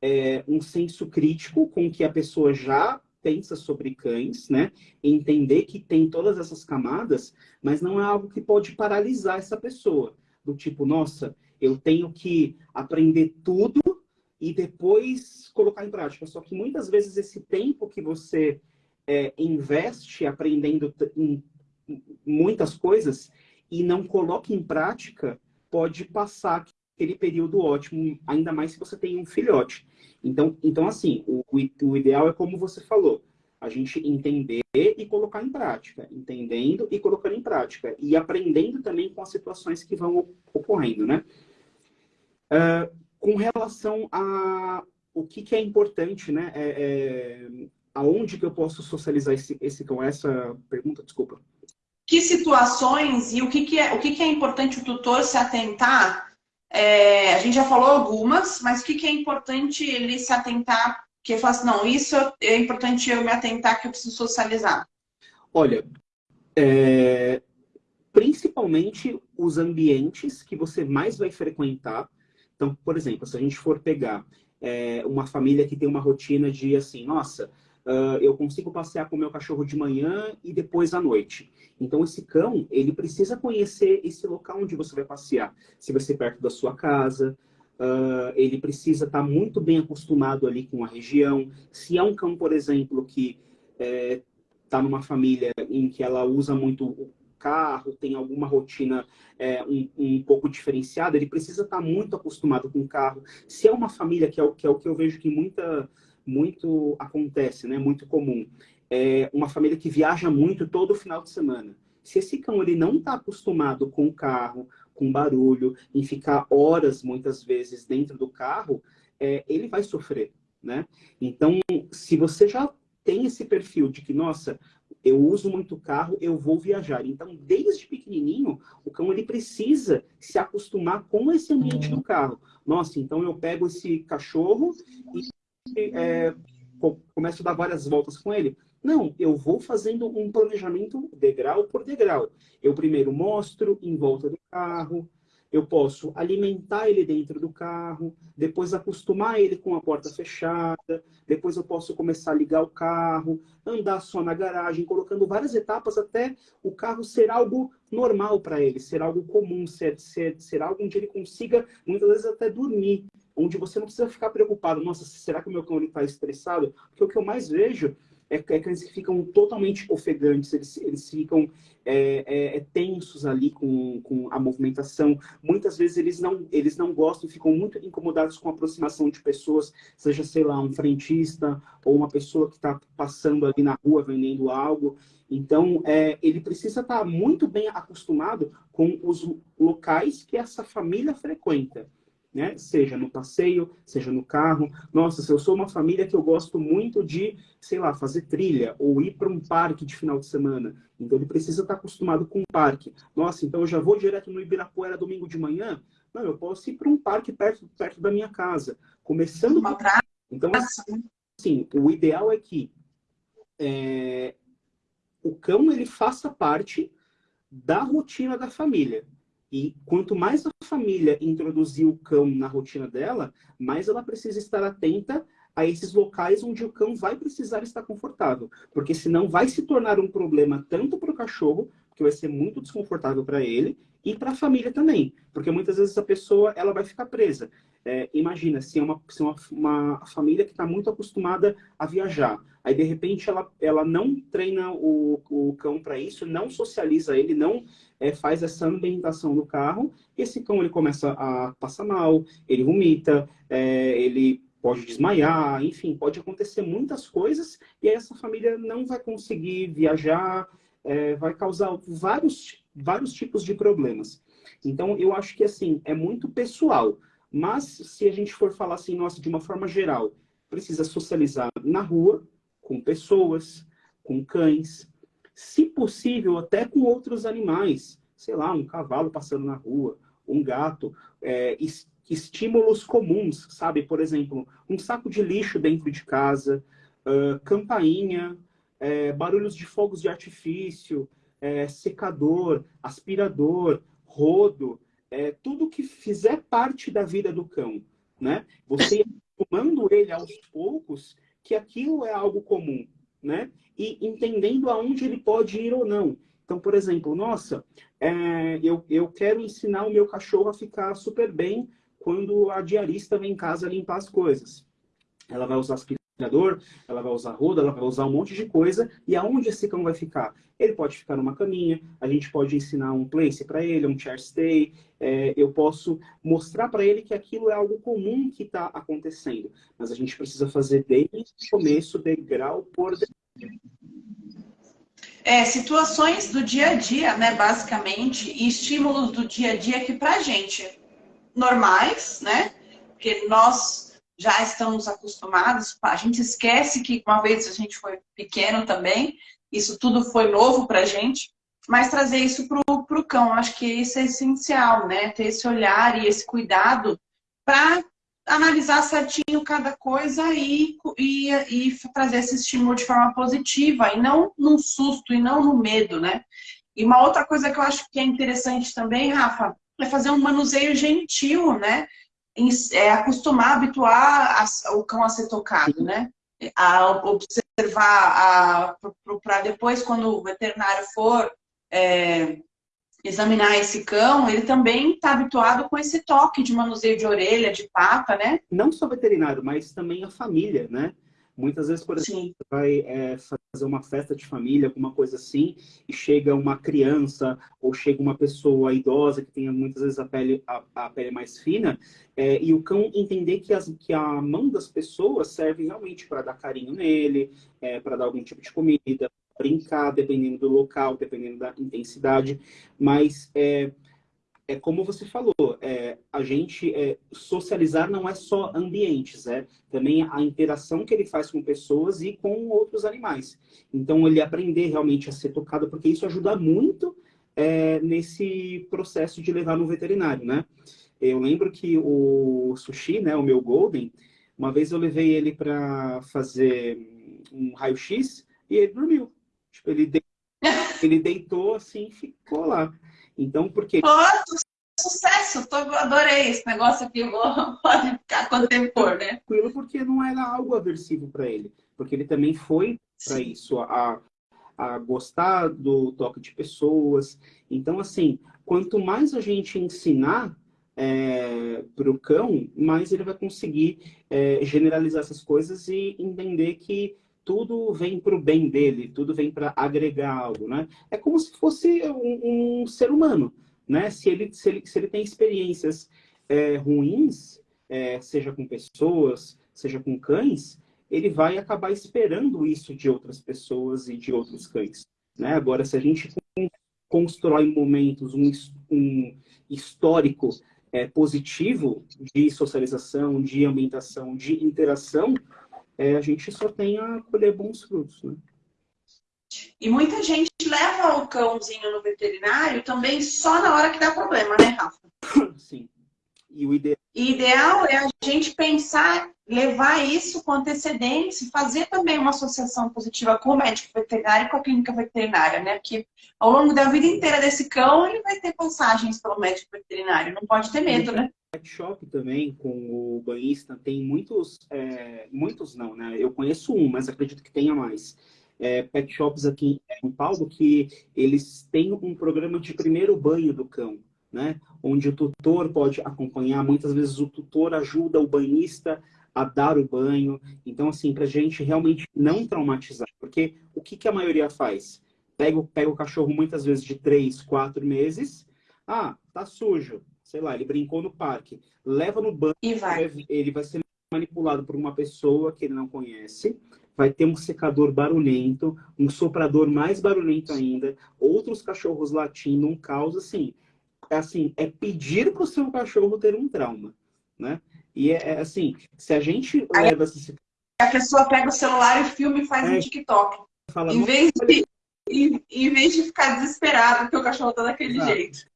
é, um senso crítico com que a pessoa já pensa sobre cães, né? Entender que tem todas essas camadas, mas não é algo que pode paralisar essa pessoa. Do tipo, nossa, eu tenho que aprender tudo e depois colocar em prática. Só que muitas vezes esse tempo que você é, investe aprendendo em muitas coisas, e não coloque em prática, pode passar aquele período ótimo, ainda mais se você tem um filhote. Então, então assim, o, o ideal é como você falou, a gente entender e colocar em prática, entendendo e colocando em prática, e aprendendo também com as situações que vão ocorrendo, né? Uh, com relação a o que, que é importante, né? É, é, aonde que eu posso socializar esse, esse com essa pergunta, desculpa que situações e o que, que, é, o que, que é importante o tutor se atentar? É, a gente já falou algumas, mas o que, que é importante ele se atentar? Que fala assim, não, isso é importante eu me atentar que eu preciso socializar. Olha, é, principalmente os ambientes que você mais vai frequentar. Então, por exemplo, se a gente for pegar é, uma família que tem uma rotina de assim, nossa, uh, eu consigo passear com o meu cachorro de manhã e depois à noite. Então, esse cão, ele precisa conhecer esse local onde você vai passear. Se vai ser perto da sua casa, uh, ele precisa estar muito bem acostumado ali com a região. Se é um cão, por exemplo, que está é, numa família em que ela usa muito o carro, tem alguma rotina é, um, um, pouco diferenciada, ele precisa estar muito acostumado com o carro. Se é uma família, que é o que, é o que eu vejo que muita muito acontece, né? Muito comum. É uma família que viaja muito todo final de semana. Se esse cão ele não está acostumado com o carro, com barulho, em ficar horas muitas vezes dentro do carro, é, ele vai sofrer, né? Então, se você já tem esse perfil de que, nossa, eu uso muito carro, eu vou viajar. Então, desde pequenininho, o cão ele precisa se acostumar com esse ambiente do carro. Nossa, então eu pego esse cachorro e é, começo a dar várias voltas com ele. Não, eu vou fazendo um planejamento degrau por degrau. Eu primeiro mostro em volta do carro, eu posso alimentar ele dentro do carro, depois acostumar ele com a porta fechada, depois eu posso começar a ligar o carro, andar só na garagem, colocando várias etapas até o carro ser algo normal para ele, ser algo comum, ser, ser, ser algo onde ele consiga, muitas vezes, até dormir onde você não precisa ficar preocupado, nossa, será que o meu cão está estressado? Porque o que eu mais vejo é, é cães que ficam totalmente ofegantes, eles, eles ficam é, é, é, tensos ali com, com a movimentação. Muitas vezes eles não, eles não gostam, ficam muito incomodados com a aproximação de pessoas, seja, sei lá, um frentista ou uma pessoa que está passando ali na rua vendendo algo. Então, é, ele precisa estar tá muito bem acostumado com os locais que essa família frequenta né? Seja no passeio, seja no carro. Nossa, se eu sou uma família que eu gosto muito de, sei lá, fazer trilha ou ir para um parque de final de semana. Então ele precisa estar acostumado com o parque. Nossa, então eu já vou direto no Ibirapuera domingo de manhã? Não, eu posso ir para um parque perto, perto da minha casa. Começando... Uma. Então, assim, o ideal é que é, o cão ele faça parte da rotina da família. E quanto mais a família introduzir o cão na rotina dela, mais ela precisa estar atenta a esses locais onde o cão vai precisar estar confortável, porque senão vai se tornar um problema tanto para o cachorro, que vai ser muito desconfortável para ele, e para a família também, porque muitas vezes a pessoa ela vai ficar presa. É, imagina, se é uma, se é uma, uma família que está muito acostumada a viajar, aí de repente ela, ela não treina o, o cão para isso, não socializa ele, não é, faz essa ambientação no carro, e esse cão ele começa a passar mal, ele vomita, é, ele pode desmaiar, enfim, pode acontecer muitas coisas, e aí essa família não vai conseguir viajar, é, vai causar vários, vários tipos de problemas. Então, eu acho que, assim, é muito pessoal. Mas, se a gente for falar assim, nossa, de uma forma geral, precisa socializar na rua, com pessoas, com cães, se possível, até com outros animais. Sei lá, um cavalo passando na rua, um gato. É, estímulos comuns, sabe? Por exemplo, um saco de lixo dentro de casa, uh, campainha, é, barulhos de fogos de artifício, é, secador, aspirador, rodo, é, tudo que fizer parte da vida do cão, né? Você tomando ele aos poucos que aquilo é algo comum, né? E entendendo aonde ele pode ir ou não. Então, por exemplo, nossa, é, eu, eu quero ensinar o meu cachorro a ficar super bem quando a diarista vem em casa limpar as coisas. Ela vai usar aspirador, ela vai usar roda, ela vai usar um monte de coisa. E aonde esse cão vai ficar? Ele pode ficar numa caminha, a gente pode ensinar um place para ele, um chair stay. É, eu posso mostrar para ele que aquilo é algo comum que está acontecendo. Mas a gente precisa fazer desde o começo, degrau por degrau. É, situações do dia a dia, né, basicamente, e estímulos do dia a dia que pra gente normais, né? Porque nós já estamos acostumados, a gente esquece que uma vez a gente foi pequeno também, isso tudo foi novo para a gente, mas trazer isso para o cão, acho que isso é essencial, né? Ter esse olhar e esse cuidado para analisar certinho cada coisa e, e, e trazer esse estímulo de forma positiva, e não num susto, e não no medo, né? E uma outra coisa que eu acho que é interessante também, Rafa, é fazer um manuseio gentil, né? É, acostumar, habituar a, o cão a ser tocado, né? A observar, para depois, quando o veterinário for é, examinar esse cão, ele também está habituado com esse toque de manuseio de orelha, de pata, né? Não só veterinário, mas também a família, né? Muitas vezes, por exemplo, Sim. vai é, fazer uma festa de família, alguma coisa assim, e chega uma criança ou chega uma pessoa idosa que tem muitas vezes a pele, a, a pele mais fina, é, e o cão entender que, as, que a mão das pessoas serve realmente para dar carinho nele, é, para dar algum tipo de comida, brincar, dependendo do local, dependendo da intensidade, mas é, é como você falou, é, a gente é, socializar não é só ambientes, é também a interação que ele faz com pessoas e com outros animais. Então, ele aprender realmente a ser tocado, porque isso ajuda muito é, nesse processo de levar no veterinário, né? Eu lembro que o Sushi, né, o meu Golden, uma vez eu levei ele para fazer um raio-x e ele dormiu. Tipo, ele, de... ele deitou assim e ficou lá. Então, porque... Oh, sucesso! Tô, adorei esse negócio aqui, vou, pode ficar quanto tempo for, né? Tranquilo, porque não era algo aversivo para ele. Porque ele também foi para isso, a, a gostar do toque de pessoas. Então, assim, quanto mais a gente ensinar é, para o cão, mais ele vai conseguir é, generalizar essas coisas e entender que tudo vem para o bem dele, tudo vem para agregar algo, né? É como se fosse um, um, ser humano, né? Se ele, se ele, se ele tem experiências é, ruins, é, seja com pessoas, seja com cães, ele vai acabar esperando isso de outras pessoas e de outros cães, né? Agora, se a gente constrói momentos, um, um histórico é, positivo de socialização, de ambientação, de interação, é, a gente só tem a colher bons frutos, né? E muita gente leva o cãozinho no veterinário também só na hora que dá problema, né, Rafa? Sim. E o ideal... ideal é a gente pensar, levar isso com antecedência, fazer também uma associação positiva com o médico veterinário e com a clínica veterinária, né? Porque ao longo da vida inteira desse cão, ele vai ter passagens pelo médico veterinário, não pode ter medo, né? Pet shop também, com o banhista, tem muitos, é, muitos não, né? Eu conheço um, mas acredito que tenha mais. É, pet shops aqui em São Paulo que eles têm um programa de primeiro banho do cão, né? Onde o tutor pode acompanhar, muitas vezes o tutor ajuda o banhista a dar o banho. Então, assim, para gente realmente não traumatizar. Porque o que, que a maioria faz? Pega, pega o cachorro muitas vezes de três, quatro meses. Ah, tá sujo sei lá, ele brincou no parque, leva no banco, e vai. ele vai ser manipulado por uma pessoa que ele não conhece, vai ter um secador barulhento, um soprador mais barulhento ainda, outros cachorros latindo, um caos assim. É assim, é pedir para o seu cachorro ter um trauma, né? E é, é assim, se a gente Aí, leva esse... A pessoa pega o celular e filma e faz é, um TikTok. Fala, em, vez de, em, em, vez de ficar desesperado porque o cachorro tá daquele Exato. jeito.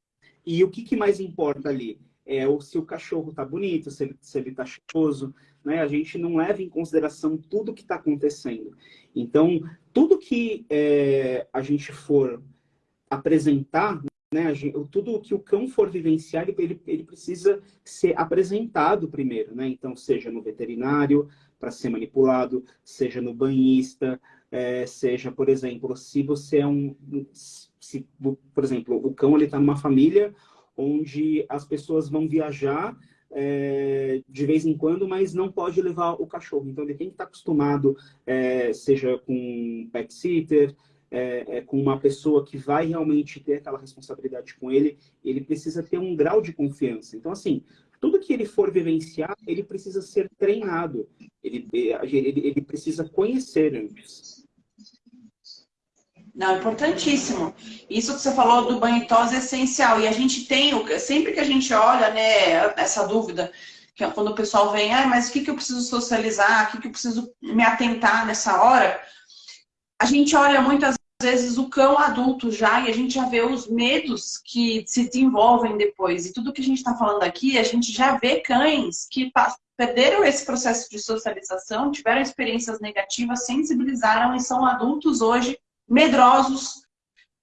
E o que, que mais importa ali? É o, se o cachorro está bonito, se ele, se ele tá cheiroso, né? A gente não leva em consideração tudo que está acontecendo. Então, tudo que é, a gente for apresentar, né? Gente, tudo que o cão for vivenciar, ele, ele precisa ser apresentado primeiro, né? Então, seja no veterinário para ser manipulado, seja no banhista, é, seja, por exemplo, se você é um se, por exemplo, o cão está numa família onde as pessoas vão viajar é, de vez em quando, mas não pode levar o cachorro. Então ele tem que estar tá acostumado, é, seja com um pet sitter, é, é, com uma pessoa que vai realmente ter aquela responsabilidade com ele, ele precisa ter um grau de confiança. Então, assim, tudo que ele for vivenciar, ele precisa ser treinado, ele, ele, ele precisa conhecer antes. Não, importantíssimo. Isso que você falou do banho tosse é essencial. E a gente tem, sempre que a gente olha, né, essa dúvida, que é quando o pessoal vem, ah, mas o que, que eu preciso socializar, o que, que eu preciso me atentar nessa hora, a gente olha muitas vezes o cão adulto já e a gente já vê os medos que se desenvolvem depois. E tudo que a gente está falando aqui, a gente já vê cães que perderam esse processo de socialização, tiveram experiências negativas, sensibilizaram e são adultos hoje medrosos,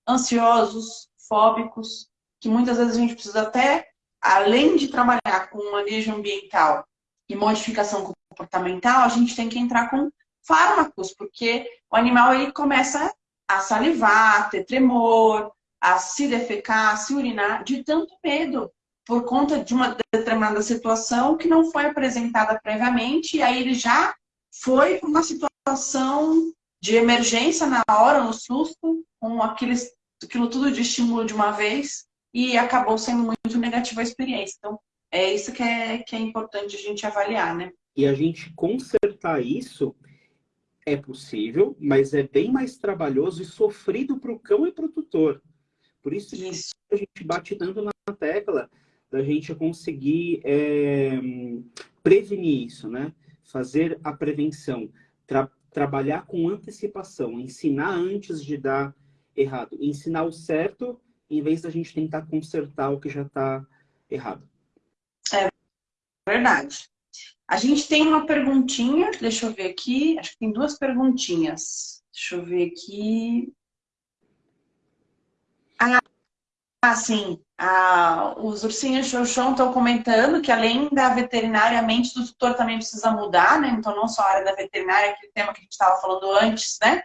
ansiosos, fóbicos, que muitas vezes a gente precisa até, além de trabalhar com manejo ambiental e modificação comportamental, a gente tem que entrar com fármacos, porque o animal ele começa a salivar, a ter tremor, a se defecar, a se urinar, de tanto medo, por conta de uma determinada situação que não foi apresentada previamente, e aí ele já foi para uma situação de emergência na hora, no susto, com aqueles, aquilo tudo de estímulo de uma vez, e acabou sendo muito negativa a experiência. Então, é isso que é, que é importante a gente avaliar, né? E a gente consertar isso é possível, mas é bem mais trabalhoso e sofrido para o cão e para o tutor. Por isso, isso, a gente bate tanto na tecla da gente conseguir é, prevenir isso, né? Fazer a prevenção, tra trabalhar com antecipação, ensinar antes de dar errado, ensinar o certo em vez da gente tentar consertar o que já está errado. É verdade. A gente tem uma perguntinha, deixa eu ver aqui, acho que tem duas perguntinhas. Deixa eu ver aqui. Ah, ah sim. Ah, os ursinhos chão estão comentando que além da veterinária, a mente do tutor também precisa mudar, né? Então, não só a área da veterinária, aquele tema que a gente estava falando antes, né?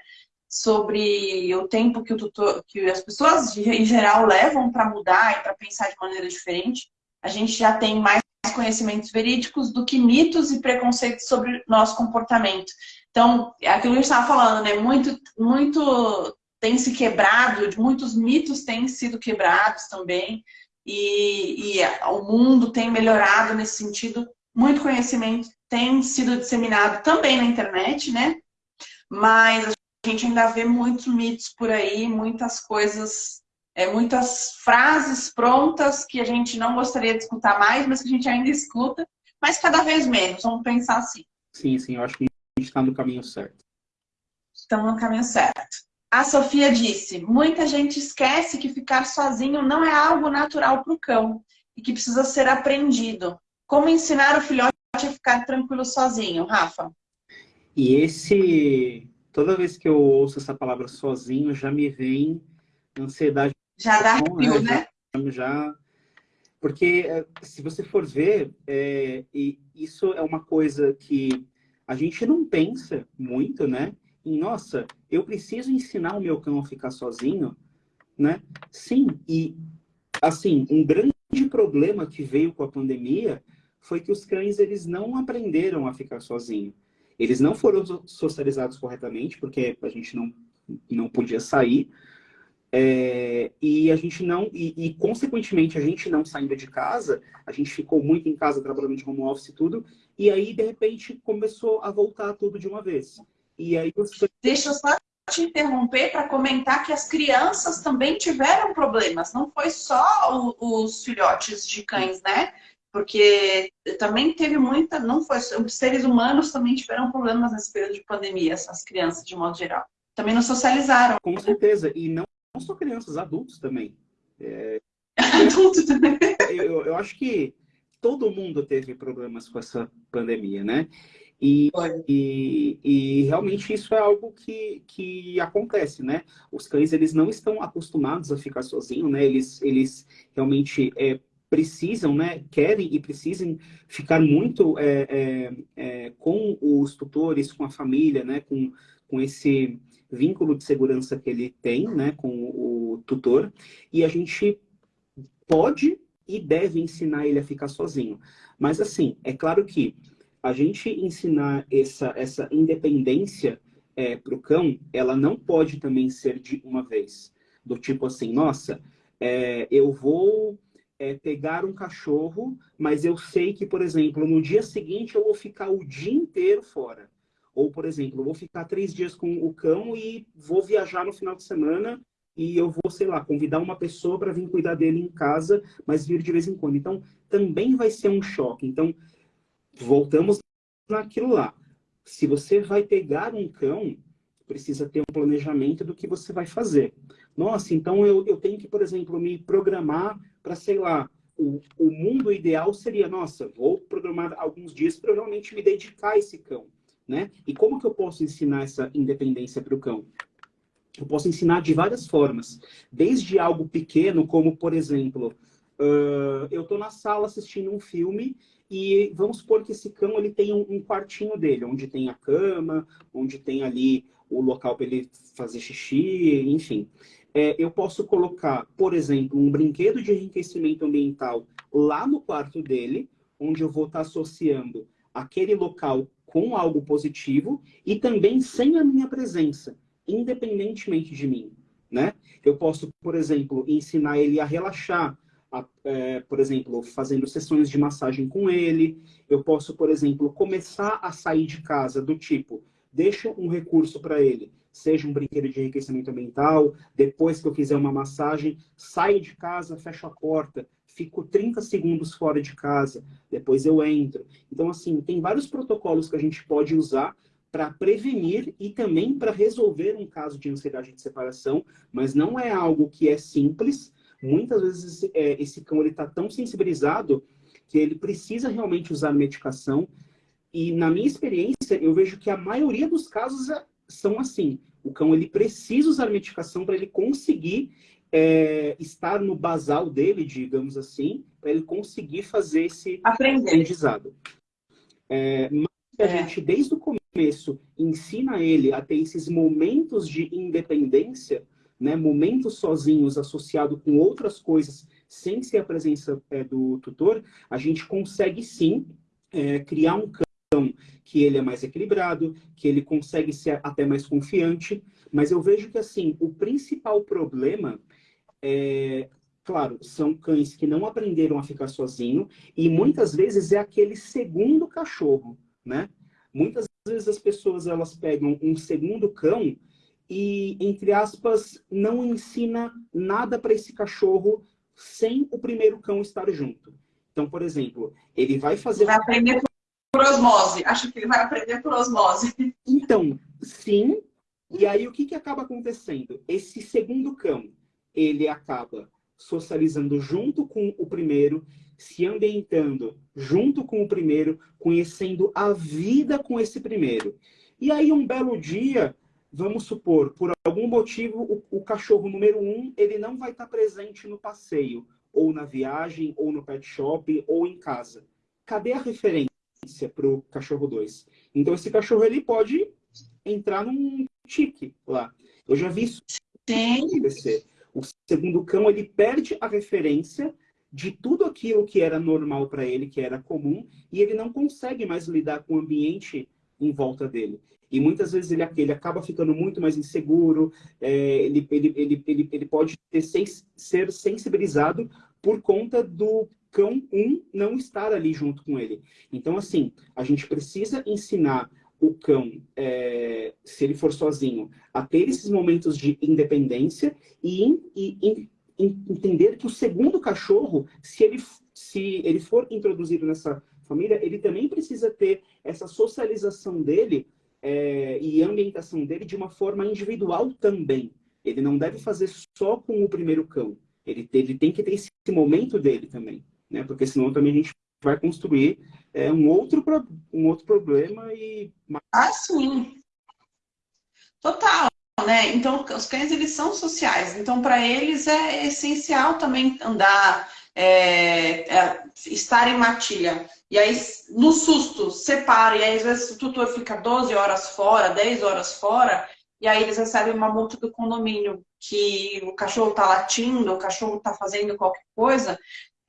Sobre o tempo que o tutor, que as pessoas em geral levam para mudar e para pensar de maneira diferente. A gente já tem mais conhecimentos verídicos do que mitos e preconceitos sobre nosso comportamento. Então, é aquilo que a gente estava falando, né? Muito, muito tem se quebrado, muitos mitos têm sido quebrados também, e, e o mundo tem melhorado nesse sentido. Muito conhecimento tem sido disseminado também na internet, né? Mas a gente ainda vê muitos mitos por aí, muitas coisas, é, muitas frases prontas que a gente não gostaria de escutar mais, mas que a gente ainda escuta, mas cada vez menos, vamos pensar assim. Sim, sim, eu acho que a gente está no caminho certo. Estamos no caminho certo. A Sofia disse, muita gente esquece que ficar sozinho não é algo natural para o cão. e que precisa ser aprendido. Como ensinar o filhote a ficar tranquilo sozinho, Rafa? E esse, toda vez que eu ouço essa palavra sozinho, já me vem ansiedade. Já dá arrepio, né? Já, já, porque eh, se você for ver, é, isso é uma coisa que a gente não pensa muito, né? Nossa, eu preciso ensinar o meu cão a ficar sozinho, né? Sim, e assim, um grande problema que veio com a pandemia foi que os cães eles não aprenderam a ficar sozinhos. Eles não foram socializados corretamente, porque a gente não, não podia sair. É, e a gente não, e, e, consequentemente a gente não saindo de casa, a gente ficou muito em casa trabalhando de home office e tudo, e aí de repente começou a voltar tudo de uma vez. E aí você... Deixa eu só te interromper para comentar que as crianças também tiveram problemas, não foi só o, os filhotes de cães, né? Porque também teve muita, não foi, os seres humanos também tiveram problemas nesse período de pandemia, as crianças de modo geral. Também não socializaram. Com certeza, e não não só crianças, adultos também. É, adultos também. Eu, eu acho que todo mundo teve problemas com essa pandemia, né? E, e, e, realmente isso é algo que, que acontece, né? Os cães, eles não estão acostumados a ficar sozinhos, né? Eles, eles realmente é, precisam, né? Querem e precisam ficar muito é, é, é com os tutores, com a família, né? Com, com esse vínculo de segurança que ele tem né, com o tutor, e a gente pode e deve ensinar ele a ficar sozinho. Mas assim, é claro que a gente ensinar essa, essa independência é, para o cão, ela não pode também ser de uma vez. Do tipo assim, nossa, é, eu vou é, pegar um cachorro, mas eu sei que, por exemplo, no dia seguinte eu vou ficar o dia inteiro fora. Ou, por exemplo, eu vou ficar três dias com o cão e vou viajar no final de semana e eu vou, sei lá, convidar uma pessoa para vir cuidar dele em casa, mas vir de vez em quando. Então, também vai ser um choque. Então, voltamos naquilo lá. Se você vai pegar um cão, precisa ter um planejamento do que você vai fazer. Nossa, então eu, eu tenho que, por exemplo, me programar para, sei lá, o, o mundo ideal seria, nossa, vou programar alguns dias para realmente me dedicar a esse cão. Né? E como que eu posso ensinar essa independência para o cão? Eu posso ensinar de várias formas. Desde algo pequeno, como, por exemplo, uh, eu estou na sala assistindo um filme e vamos supor que esse cão ele tem um, um quartinho dele, onde tem a cama, onde tem ali o local para ele fazer xixi, enfim. É, eu posso colocar, por exemplo, um brinquedo de enriquecimento ambiental lá no quarto dele, onde eu vou estar tá associando aquele local com algo positivo e também sem a minha presença, independentemente de mim. Né? Eu posso, por exemplo, ensinar ele a relaxar, é, por exemplo, fazendo sessões de massagem com ele. Eu posso, por exemplo, começar a sair de casa do tipo, deixa um recurso para ele, seja um brinquedo de enriquecimento ambiental, depois que eu fizer uma massagem, saio de casa, fecho a porta, fico 30 segundos fora de casa, depois eu entro. Então, assim, tem vários protocolos que a gente pode usar para prevenir e também para resolver um caso de ansiedade de separação, mas não é algo que é simples. Muitas vezes é, esse cão está tão sensibilizado que ele precisa realmente usar medicação. E na minha experiência, eu vejo que a maioria dos casos é, são assim. O cão ele precisa usar medicação para ele conseguir é, estar no basal dele, digamos assim, para ele conseguir fazer esse Aprender. aprendizado. É, mas a é. gente, desde o começo, ensina ele a ter esses momentos de independência, né, momentos sozinhos associados com outras coisas, sem ser a presença é, do tutor, a gente consegue sim é, criar um cão que ele é mais equilibrado, que ele consegue ser até mais confiante, mas eu vejo que assim o principal problema é, claro, são cães que não aprenderam a ficar sozinho e muitas vezes é aquele segundo cachorro, né? Muitas vezes as pessoas elas pegam um segundo cão e, entre aspas, não ensina nada para esse cachorro sem o primeiro cão estar junto. Então, por exemplo, ele vai fazer... Vai aprender por osmose. Acho que ele vai aprender por osmose. Então, sim. E aí, o que, que acaba acontecendo? Esse segundo cão, ele acaba socializando junto com o primeiro, se ambientando junto com o primeiro, conhecendo a vida com esse primeiro. E aí, um belo dia, vamos supor, por algum motivo, o, o cachorro número um, ele não vai estar presente no passeio, ou na viagem, ou no pet shop, ou em casa. Cadê a referência para o cachorro 2? Então, esse cachorro ele pode entrar num tique lá. Eu já vi isso acontecer. O segundo cão ele perde a referência de tudo aquilo que era normal para ele, que era comum, e ele não consegue mais lidar com o ambiente em volta dele. E muitas vezes ele, ele acaba ficando muito mais inseguro, é, ele, ele, ele, ele, ele pode ter, ser sensibilizado por conta do cão 1 um não estar ali junto com ele. Então, assim, a gente precisa ensinar o cão, é, se ele for sozinho, a ter esses momentos de independência e, e, e, entender que o segundo cachorro, se ele, se ele for introduzido nessa família, ele também precisa ter essa socialização dele é, e ambientação dele de uma forma individual também. Ele não deve fazer só com o primeiro cão. Ele, ele tem que ter esse momento dele também, né? Porque senão também a gente vai construir é, um, outro, um outro problema e... Ah, sim. Total, né? Então, os cães, eles são sociais. Então, para eles é essencial também andar, é, é, estar em matilha. E aí, no susto, separa. E aí, às vezes, o tutor fica 12 horas fora, 10 horas fora, e aí eles recebem uma multa do condomínio que o cachorro está latindo, o cachorro está fazendo qualquer coisa,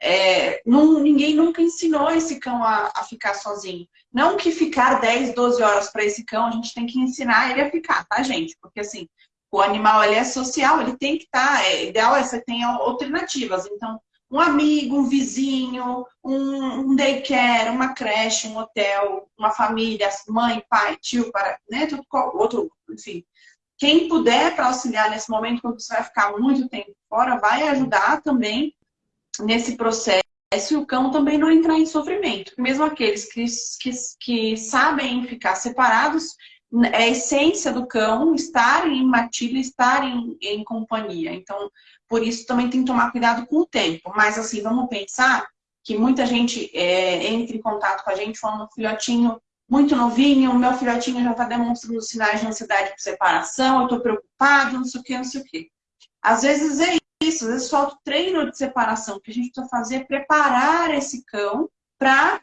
é, não, ninguém nunca ensinou esse cão a, a, ficar sozinho. Não que ficar 10, 12 horas para esse cão, a gente tem que ensinar ele a ficar, tá, gente? Porque assim, o animal ele é social, ele tem que estar. Tá, é ideal é você tenha alternativas. Então, um amigo, um vizinho, um, um daycare, uma creche, um hotel, uma família, mãe, pai, tio, para, né, tudo, outro, enfim. Quem puder para auxiliar nesse momento, quando você vai ficar muito tempo fora, vai ajudar também nesse processo e o cão também não entrar em sofrimento. Mesmo aqueles que, que, que sabem ficar separados, é a essência do cão estar em matilha, estar em, em companhia. Então, por isso também tem que tomar cuidado com o tempo. Mas assim, vamos pensar que muita gente é, entra em contato com a gente falando filhotinho muito novinho, o meu filhotinho já está demonstrando sinais de ansiedade por separação, eu estou preocupado, não sei o que, não sei o que. Às vezes é isso, às vezes falta o treino de separação, que a gente precisa fazer é preparar esse cão para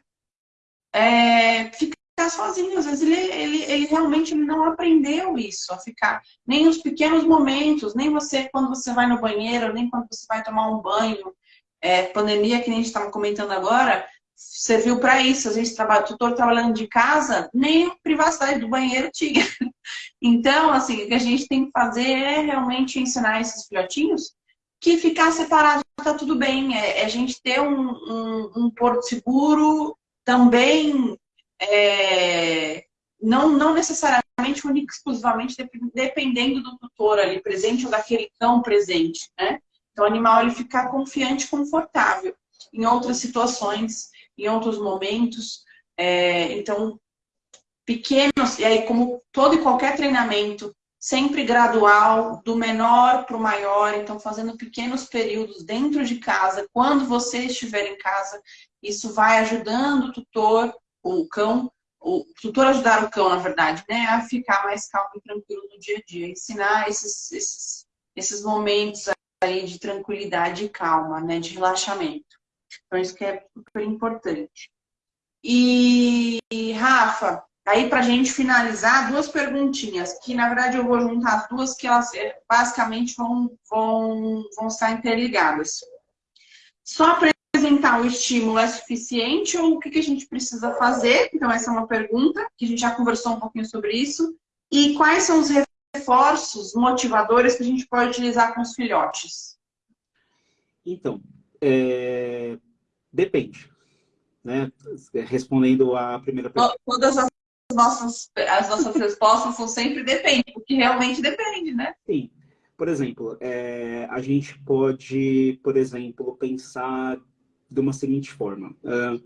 é, ficar sozinho. Às vezes ele, ele, ele realmente não aprendeu isso, a ficar. Nem os pequenos momentos, nem você quando você vai no banheiro, nem quando você vai tomar um banho. É, pandemia, que a gente estava comentando agora, serviu para isso. A gente trabalha, tutor trabalhando de casa, nem a privacidade do banheiro tinha. Então, assim, o que a gente tem que fazer é realmente ensinar esses filhotinhos que ficar separado está tudo bem. É, é, a gente ter um, um, um porto seguro também, é, não, não necessariamente único exclusivamente dependendo do tutor ali presente ou daquele cão presente, né? Então, o animal ele ficar confiante, confortável. Em outras situações, em outros momentos, é, então, pequenos, e aí como todo e qualquer treinamento, sempre gradual, do menor para o maior, então fazendo pequenos períodos dentro de casa, quando você estiver em casa, isso vai ajudando o tutor, o cão, o tutor ajudar o cão, na verdade, né, a ficar mais calmo e tranquilo no dia a dia, ensinar esses, esses, esses momentos aí de tranquilidade e calma, né, de relaxamento. Então isso que é super importante. E, Rafa, Aí, para gente finalizar, duas perguntinhas, que na verdade eu vou juntar as duas, que elas eh, basicamente vão, vão, vão estar interligadas. Só apresentar o estímulo é suficiente ou o que, que a gente precisa fazer? Então, essa é uma pergunta, que a gente já conversou um pouquinho sobre isso. E quais são os reforços motivadores que a gente pode utilizar com os filhotes? Então, é... depende. Né? Respondendo à primeira pergunta. Todas as nossas, as nossas respostas são sempre depende, porque realmente depende, né? Sim. Por exemplo, é, a gente pode, por exemplo, pensar de uma seguinte forma. Uh,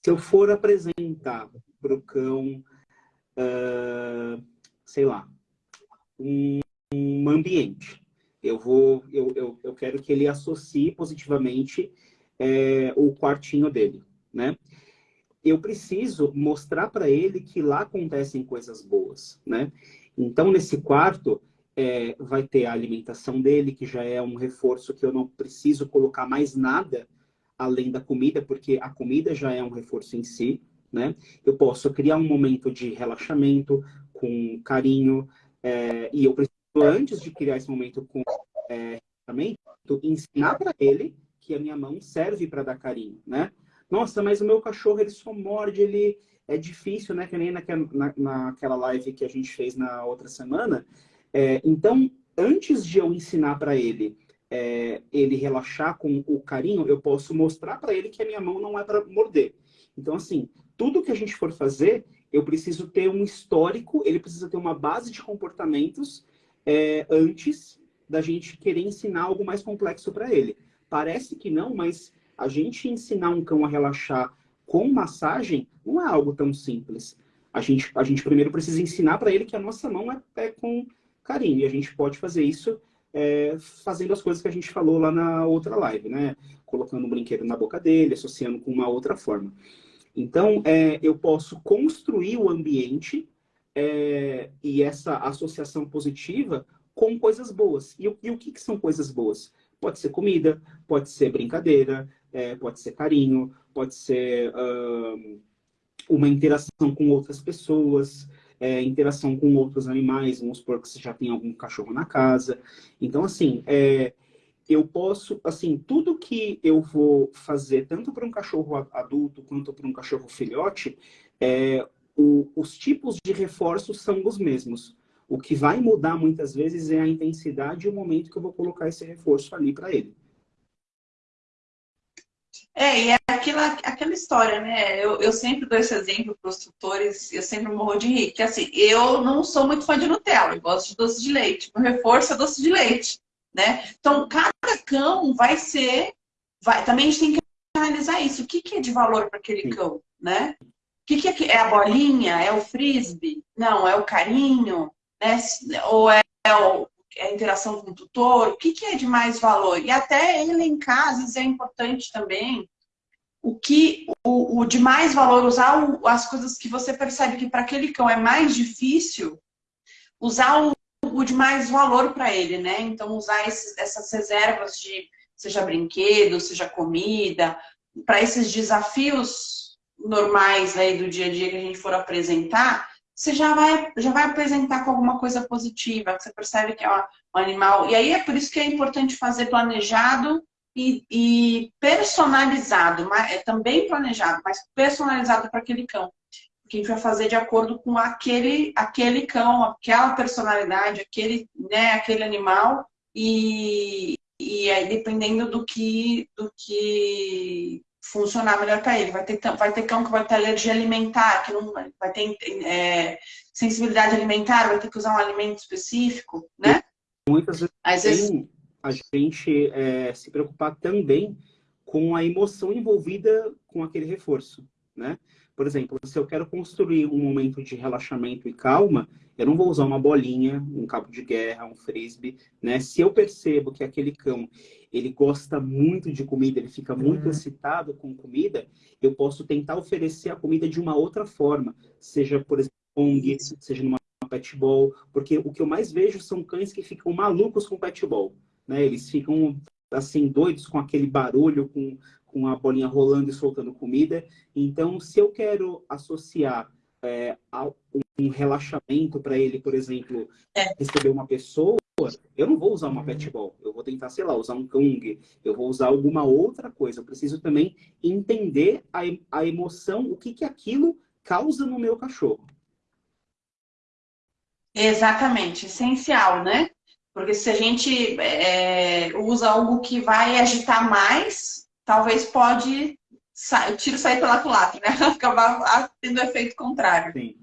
se eu for apresentar para o cão, uh, sei lá, um, um ambiente Eu, vou, eu, eu, eu quero que ele associe positivamente é, o quartinho dele, né? Eu preciso mostrar para ele que lá acontecem coisas boas, né? Então, nesse quarto, é, vai ter a alimentação dele, que já é um reforço que eu não preciso colocar mais nada além da comida, porque a comida já é um reforço em si, né? Eu posso criar um momento de relaxamento, com carinho, é, e eu preciso, antes de criar esse momento com é, relaxamento, ensinar para ele que a minha mão serve para dar carinho, né? Nossa, mas o meu cachorro, ele só morde, ele é difícil, né? Que nem naquela, na, naquela live que a gente fez na outra semana. É, então, antes de eu ensinar para ele é, ele relaxar com o carinho, eu posso mostrar para ele que a minha mão não é para morder. Então, assim, tudo que a gente for fazer, eu preciso ter um histórico, ele precisa ter uma base de comportamentos é, antes da gente querer ensinar algo mais complexo para ele. Parece que não, mas a gente ensinar um cão a relaxar com massagem não é algo tão simples. A gente, a gente primeiro precisa ensinar para ele que a nossa mão é, é com carinho. E a gente pode fazer isso é, fazendo as coisas que a gente falou lá na outra live, né? Colocando um brinquedo na boca dele, associando com uma outra forma. Então, é, eu posso construir o ambiente é, e essa associação positiva com coisas boas. E, e o que, que, são coisas boas? Pode ser comida, pode ser brincadeira, é, pode ser carinho, pode ser uh, uma interação com outras pessoas, é, interação com outros animais, vamos supor que você já tem algum cachorro na casa. Então, assim, é, eu posso, assim, tudo que eu vou fazer, tanto para um cachorro adulto quanto para um cachorro filhote, é, o, os tipos de reforços são os mesmos. O que vai mudar muitas vezes é a intensidade e o momento que eu vou colocar esse reforço ali para ele. É, e é aquela, aquela história, né? Eu, eu sempre dou esse exemplo para os tutores, eu sempre morro de rir, que assim, eu não sou muito fã de Nutella, eu gosto de doce de leite. O reforço é doce de leite, né? Então, cada cão vai ser... Vai, também a gente tem que analisar isso. O que, que é de valor para aquele cão, né? O que, que é, é a bolinha? É o frisbee? Não, é o carinho? Né? Ou é, é o, a interação com o tutor, o que, que é de mais valor? E até elencar, às vezes é importante também, o que o, o de mais valor, usar o, as coisas que você percebe que para aquele cão é mais difícil, usar o, o de mais valor para ele, né? Então, usar esses, essas reservas de, seja brinquedo, seja comida, para esses desafios normais aí do dia a dia que a gente for apresentar, você já vai, já vai apresentar com alguma coisa positiva, que você percebe que é um animal. E aí é por isso que é importante fazer planejado e, e personalizado, mas, é também planejado, mas personalizado para aquele cão. Que a gente vai fazer de acordo com aquele, aquele cão, aquela personalidade, aquele, né, aquele animal, e, e aí dependendo do que, do que funcionar melhor para ele. Vai ter, vai ter cão que vai ter alergia alimentar, que não vai ter é, sensibilidade alimentar, vai ter que usar um alimento específico, né? Muitas vezes, Às vezes... a gente é, se preocupar também com a emoção envolvida com aquele reforço, né? Por exemplo, se eu quero construir um momento de relaxamento e calma, eu não vou usar uma bolinha, um cabo de guerra, um frisbee, né? Se eu percebo que aquele cão, ele gosta muito de comida, ele fica muito uhum. excitado com comida, eu posso tentar oferecer a comida de uma outra forma, seja, por exemplo, ONG, seja numa pet ball, porque o que eu mais vejo são cães que ficam malucos com pet ball, né? Eles ficam assim doidos com aquele barulho, com, com a bolinha rolando e soltando comida. Então, se eu quero associar é, um relaxamento para ele, por exemplo, é. receber uma pessoa, eu não vou usar uma pet ball. Eu vou tentar, sei lá, usar um Kung. Eu vou usar alguma outra coisa. Eu preciso também entender a, a emoção, o que, que aquilo causa no meu cachorro. Exatamente, essencial, né? Porque se a gente é, usa algo que vai agitar mais, talvez pode o tiro sair pela culatra, né? Acabar tendo efeito contrário. Sim.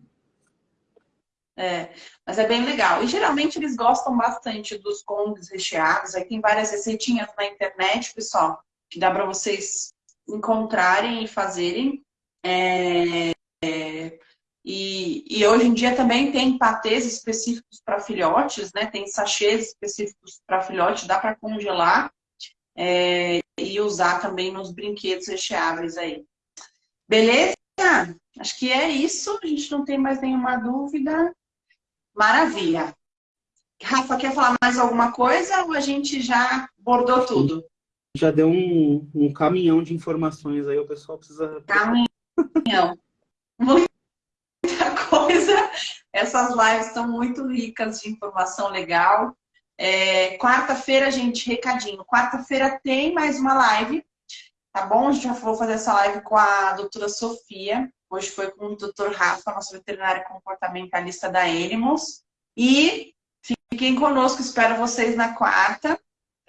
É, mas é bem legal. E geralmente eles gostam bastante dos congues recheados. Aí tem várias receitinhas na internet, pessoal, que dá para vocês encontrarem e fazerem. É, é, E, e hoje em dia também tem patês específicos para filhotes, né? Tem sachês específicos para filhote, dá para congelar é, e usar também nos brinquedos recheáveis aí. Beleza? Acho que é isso. A gente não tem mais nenhuma dúvida. Maravilha. Rafa, quer falar mais alguma coisa ou a gente já bordou tudo? Já deu um, um caminhão de informações aí, o pessoal precisa... Caminhão. Muita coisa. Essas lives estão muito ricas de informação legal. É, Quarta-feira, gente, recadinho. Quarta-feira tem mais uma live, tá bom? Já vou fazer essa live com a doutora Sofia. Hoje foi com o doutor Rafa, nosso veterinário comportamentalista da Animals. E fiquem conosco, espero vocês na quarta.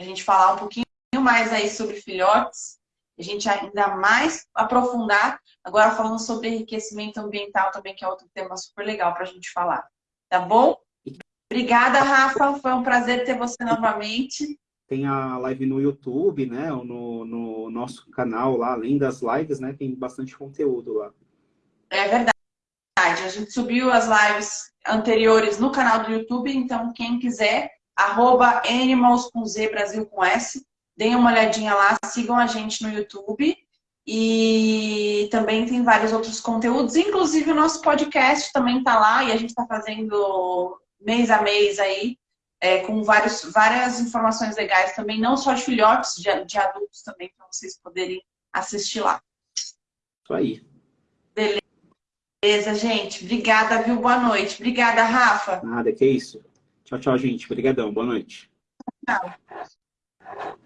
A gente falar um pouquinho mais aí sobre filhotes. A gente ainda mais aprofundar, agora falando sobre enriquecimento ambiental também, que é outro tema super legal para a gente falar. Tá bom? Obrigada, Rafa. Foi um prazer ter você novamente. Tem a live no YouTube, né? No, no nosso canal lá, além das lives, né? Tem bastante conteúdo lá. É verdade. A gente subiu as lives anteriores no canal do YouTube, então quem quiser, arroba Animals com Z, Brasil com S, deem uma olhadinha lá, sigam a gente no YouTube. E também tem vários outros conteúdos, inclusive o nosso podcast também está lá e a gente está fazendo mês a mês aí, é, com vários, várias informações legais também, não só de filhotes, de, de adultos também, para vocês poderem assistir lá. Isso aí. Beleza, gente. Obrigada, viu? Boa noite. Obrigada, Rafa. Nada, que isso. Tchau, tchau, gente. Obrigadão. Boa noite. Tchau.